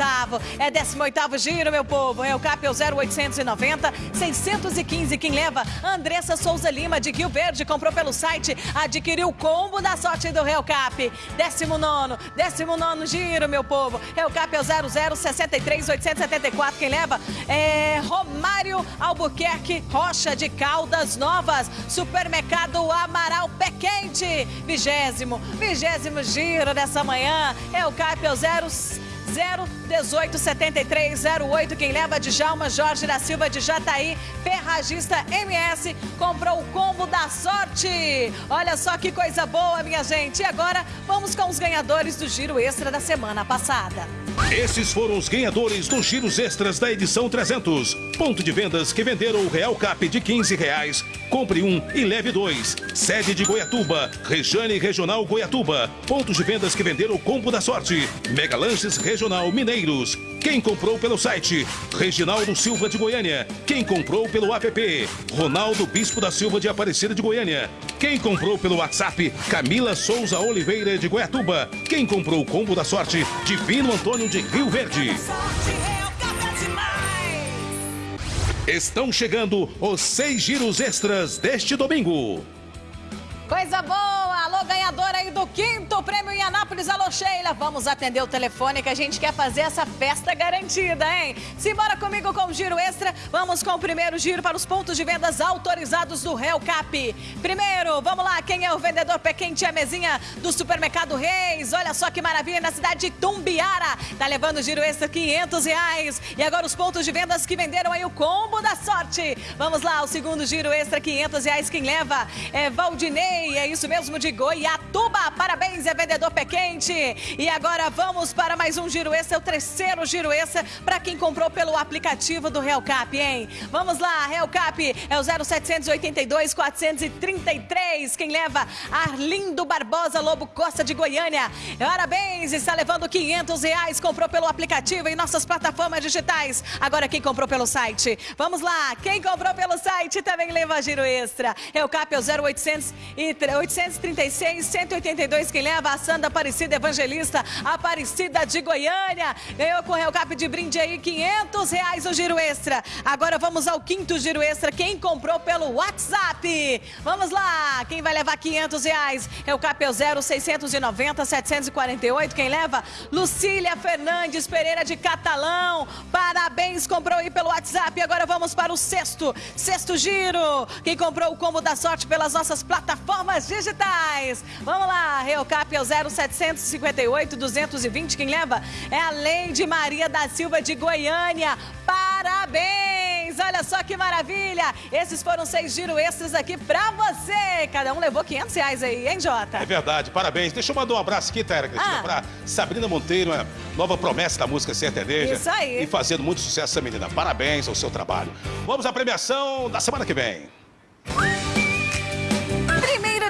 [SPEAKER 1] é 18 giro, meu povo. É o CAP é o 0890 615. Quem leva? Andressa Souza Lima de Rio Verde. Comprou pelo site, adquiriu o combo da sorte do Real Cap. 19, 19 giro, meu povo. Cap é o 0063 874. Quem leva? É Romário Albuquerque Rocha de Caldas Novas. Supermercado Amaral Pé Quente. Vigésimo, vigésimo giro dessa manhã. É o CAP é o 0 0187308. Quem leva de Jalma Jorge da Silva de Jataí, Ferragista MS, comprou o combo da sorte. Olha só que coisa boa, minha gente. E agora vamos com os ganhadores do giro extra da semana passada.
[SPEAKER 2] Esses foram os ganhadores dos giros extras da edição 300. Ponto de vendas que venderam o Real Cap de 15 reais. Compre um e leve dois. Sede de Goiatuba, Rejane Regional Goiatuba. Pontos de vendas que venderam o combo da sorte. Mega Lanches Regional Mineiros. Quem comprou pelo site? Reginaldo Silva de Goiânia. Quem comprou pelo app? Ronaldo Bispo da Silva de Aparecida de Goiânia. Quem comprou pelo WhatsApp? Camila Souza Oliveira de Goiatuba. Quem comprou o combo da sorte? Divino Antônio de Rio Verde. Estão chegando os seis giros extras deste domingo.
[SPEAKER 1] Coisa boa! Do quinto prêmio em Anápolis. Alô, Sheila. Vamos atender o telefone que a gente quer fazer essa festa garantida, hein? Simbora comigo com o giro extra. Vamos com o primeiro giro para os pontos de vendas autorizados do Real Cap. Primeiro, vamos lá, quem é o vendedor pé quente a mesinha do Supermercado Reis? Olha só que maravilha, na cidade de Tumbiara. Tá levando o giro extra 500 reais. E agora os pontos de vendas que venderam aí o combo da sorte. Vamos lá, o segundo giro extra 500 reais. Quem leva é Valdinei é isso mesmo, de Parabéns, é vendedor pé quente. E agora vamos para mais um giro extra, é o terceiro giro extra para quem comprou pelo aplicativo do Real Cap, hein? Vamos lá, Real Cap é o 0782 433. Quem leva? Arlindo Barbosa Lobo Costa de Goiânia. Parabéns, está levando 500 reais. Comprou pelo aplicativo em nossas plataformas digitais. Agora quem comprou pelo site? Vamos lá, quem comprou pelo site também leva giro extra. Real Cap é o 0800 e 836, 182, quem leva? A Sandra Aparecida Evangelista, Aparecida de Goiânia. Ganhou com o Real Cap de brinde aí, 500 reais o giro extra. Agora vamos ao quinto giro extra. Quem comprou pelo WhatsApp? Vamos lá, quem vai levar 500 reais? Real Cap é o 0690 748. Quem leva? Lucília Fernandes Pereira de Catalão. Parabéns, comprou aí pelo WhatsApp. Agora vamos para o sexto, sexto giro. Quem comprou o combo da sorte pelas nossas plataformas digitais. Vamos lá, Reocap é o 0758 220. Quem leva é a Leide Maria da Silva de Goiânia. Parabéns! Olha só que maravilha! Esses foram seis giro extras aqui pra você. Cada um levou 500 reais aí, hein, Jota?
[SPEAKER 2] É verdade, parabéns. Deixa eu mandar um abraço aqui, Tera Cristina, ah. pra Sabrina Monteiro, uma nova promessa da música sertaneja.
[SPEAKER 1] Isso aí.
[SPEAKER 2] E fazendo muito sucesso essa menina. Parabéns ao seu trabalho. Vamos à premiação da semana que vem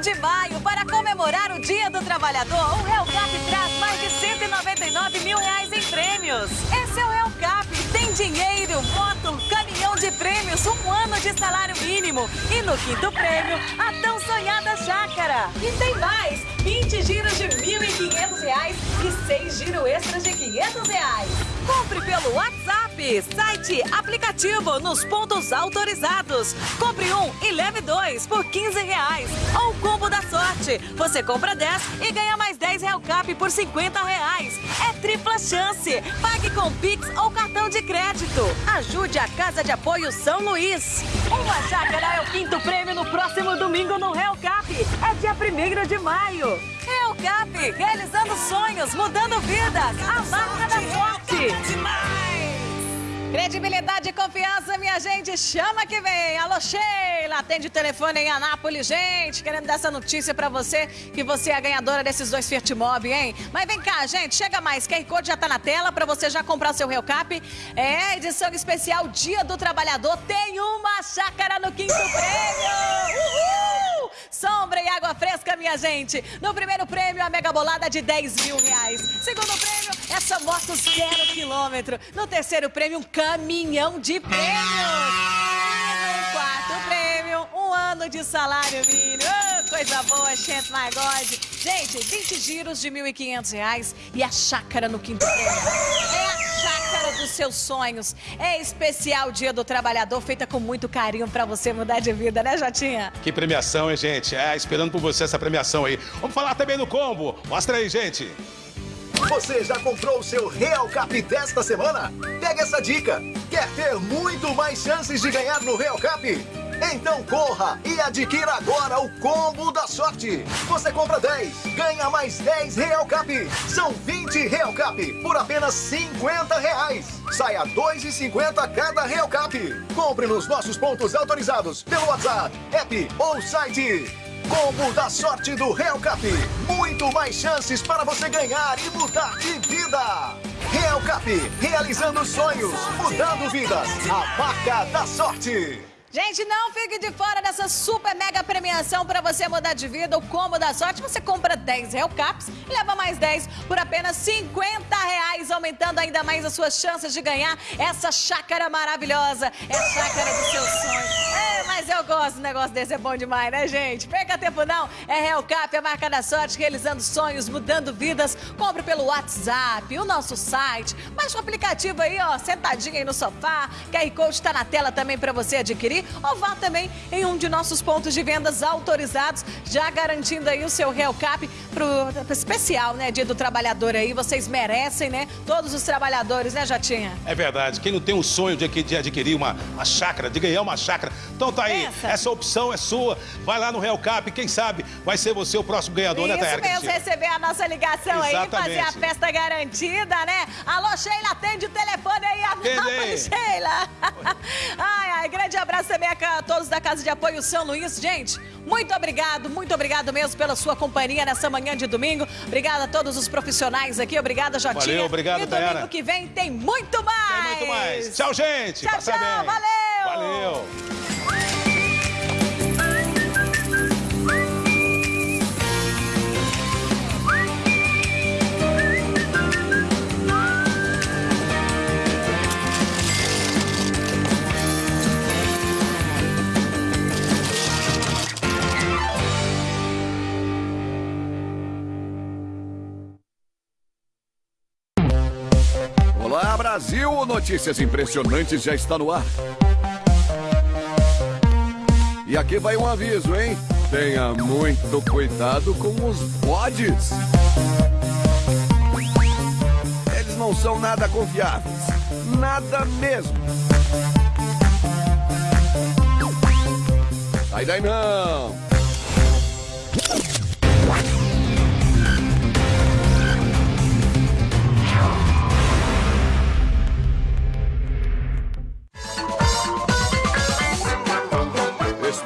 [SPEAKER 1] de maio, para comemorar o Dia do Trabalhador, o Cap traz mais de 199 mil reais em prêmios. Esse é o Cap, tem dinheiro, moto, caminhão de prêmios, um ano de salário mínimo. E no quinto prêmio, a tão sonhada chácara. E tem mais, 20 giros de 1.500 reais e 6 giros extras de 500 reais. Compre pelo WhatsApp, site, aplicativo, nos pontos autorizados. Compre um e leve dois por 15 reais. Ou combo da sorte. Você compra 10 e ganha mais 10 Real Cap por 50 reais. É tripla chance. Pague com Pix ou cartão de crédito. Ajude a Casa de Apoio São Luís. Uma chácara é o quinto prêmio no próximo domingo no Real Cap. É dia 1 de maio. Real Cap, realizando sonhos, mudando vidas. A marca da sorte. Credibilidade e confiança, minha gente, chama que vem. Alô, Sheila, atende o telefone em Anápolis, gente, querendo dar essa notícia pra você que você é a ganhadora desses dois Fiat Mobi, hein? Mas vem cá, gente, chega mais, QR Code já tá na tela pra você já comprar seu Real Cap. É, edição especial Dia do Trabalhador, tem uma chácara no quinto prêmio! Uhul! Sombra e água fresca, minha gente. No primeiro prêmio, a mega bolada de 10 mil reais. Segundo prêmio, essa moto zero quilômetro. No terceiro prêmio, um caminhão de prêmios. Um ano de salário mínimo. Oh, coisa boa, gente, my God. Gente, 20 giros de 1.500 reais e a chácara no quinto. É a chácara dos seus sonhos. É especial Dia do Trabalhador, feita com muito carinho para você mudar de vida, né, Jotinha?
[SPEAKER 2] Que premiação, hein, gente? É, esperando por você essa premiação aí. Vamos falar também do combo. Mostra aí, gente.
[SPEAKER 3] Você já comprou o seu Real Cap desta semana? Pega essa dica. Quer ter muito mais chances de ganhar no Real Cap? Então corra e adquira agora o combo da sorte. Você compra 10, ganha mais 10 Real Cap. São 20 Real Cap por apenas 50 reais. Saia 2,50 cada Real Cap. Compre nos nossos pontos autorizados pelo WhatsApp, app ou site. Combo da sorte do Real Cap. Muito mais chances para você ganhar e mudar de vida. Real Cap, realizando sonhos, mudando vidas. A marca da sorte.
[SPEAKER 1] Gente, não fique de fora dessa super mega premiação para você mudar de vida. O combo da sorte, você compra 10 Real Caps e leva mais 10 por apenas 50 reais, aumentando ainda mais as suas chances de ganhar essa chácara maravilhosa. É a chácara dos seus sonhos. É, mas eu gosto do negócio desse, é bom demais, né, gente? Perca tempo não, é Real Cap, a marca da sorte, realizando sonhos, mudando vidas. Compre pelo WhatsApp, o nosso site, baixa o aplicativo aí, ó, sentadinho aí no sofá. QR Code está na tela também para você adquirir ou vá também em um de nossos pontos de vendas autorizados, já garantindo aí o seu Real Cap pro especial, né, Dia do Trabalhador aí. Vocês merecem, né? Todos os trabalhadores, né, Jatinha?
[SPEAKER 2] É verdade. Quem não tem o sonho de, de adquirir uma, uma chácara, de ganhar uma chácara, então tá aí.
[SPEAKER 1] Pensa.
[SPEAKER 2] Essa opção é sua. Vai lá no Real Cap, quem sabe vai ser você o próximo ganhador, né,
[SPEAKER 1] Isso
[SPEAKER 2] Tayara
[SPEAKER 1] mesmo,
[SPEAKER 2] Cristina?
[SPEAKER 1] receber a nossa ligação aí,
[SPEAKER 2] Exatamente.
[SPEAKER 1] fazer a festa garantida, né? Alô, Sheila, atende o telefone aí,
[SPEAKER 2] Atende aí.
[SPEAKER 1] Sheila. ai, ai, grande abraço também a todos da Casa de Apoio São Luís. Gente, muito obrigado, muito obrigado mesmo pela sua companhia nessa manhã de domingo. Obrigada a todos os profissionais aqui, obrigada, Jotinha.
[SPEAKER 2] Valeu, obrigado,
[SPEAKER 1] E domingo
[SPEAKER 2] Tayara.
[SPEAKER 1] que vem tem muito mais.
[SPEAKER 2] Tem muito mais. Tchau, gente.
[SPEAKER 1] Tchau,
[SPEAKER 2] Passa
[SPEAKER 1] tchau,
[SPEAKER 2] bem.
[SPEAKER 1] valeu.
[SPEAKER 2] Valeu.
[SPEAKER 12] Brasil! Notícias impressionantes já está no ar. E aqui vai um aviso, hein? Tenha muito cuidado com os bodes. Eles não são nada confiáveis. Nada mesmo. Sai daí não!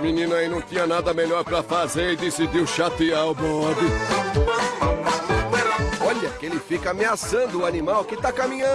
[SPEAKER 12] Menino aí não tinha nada melhor pra fazer e decidiu chatear o bode. Olha que ele fica ameaçando o animal que tá caminhando.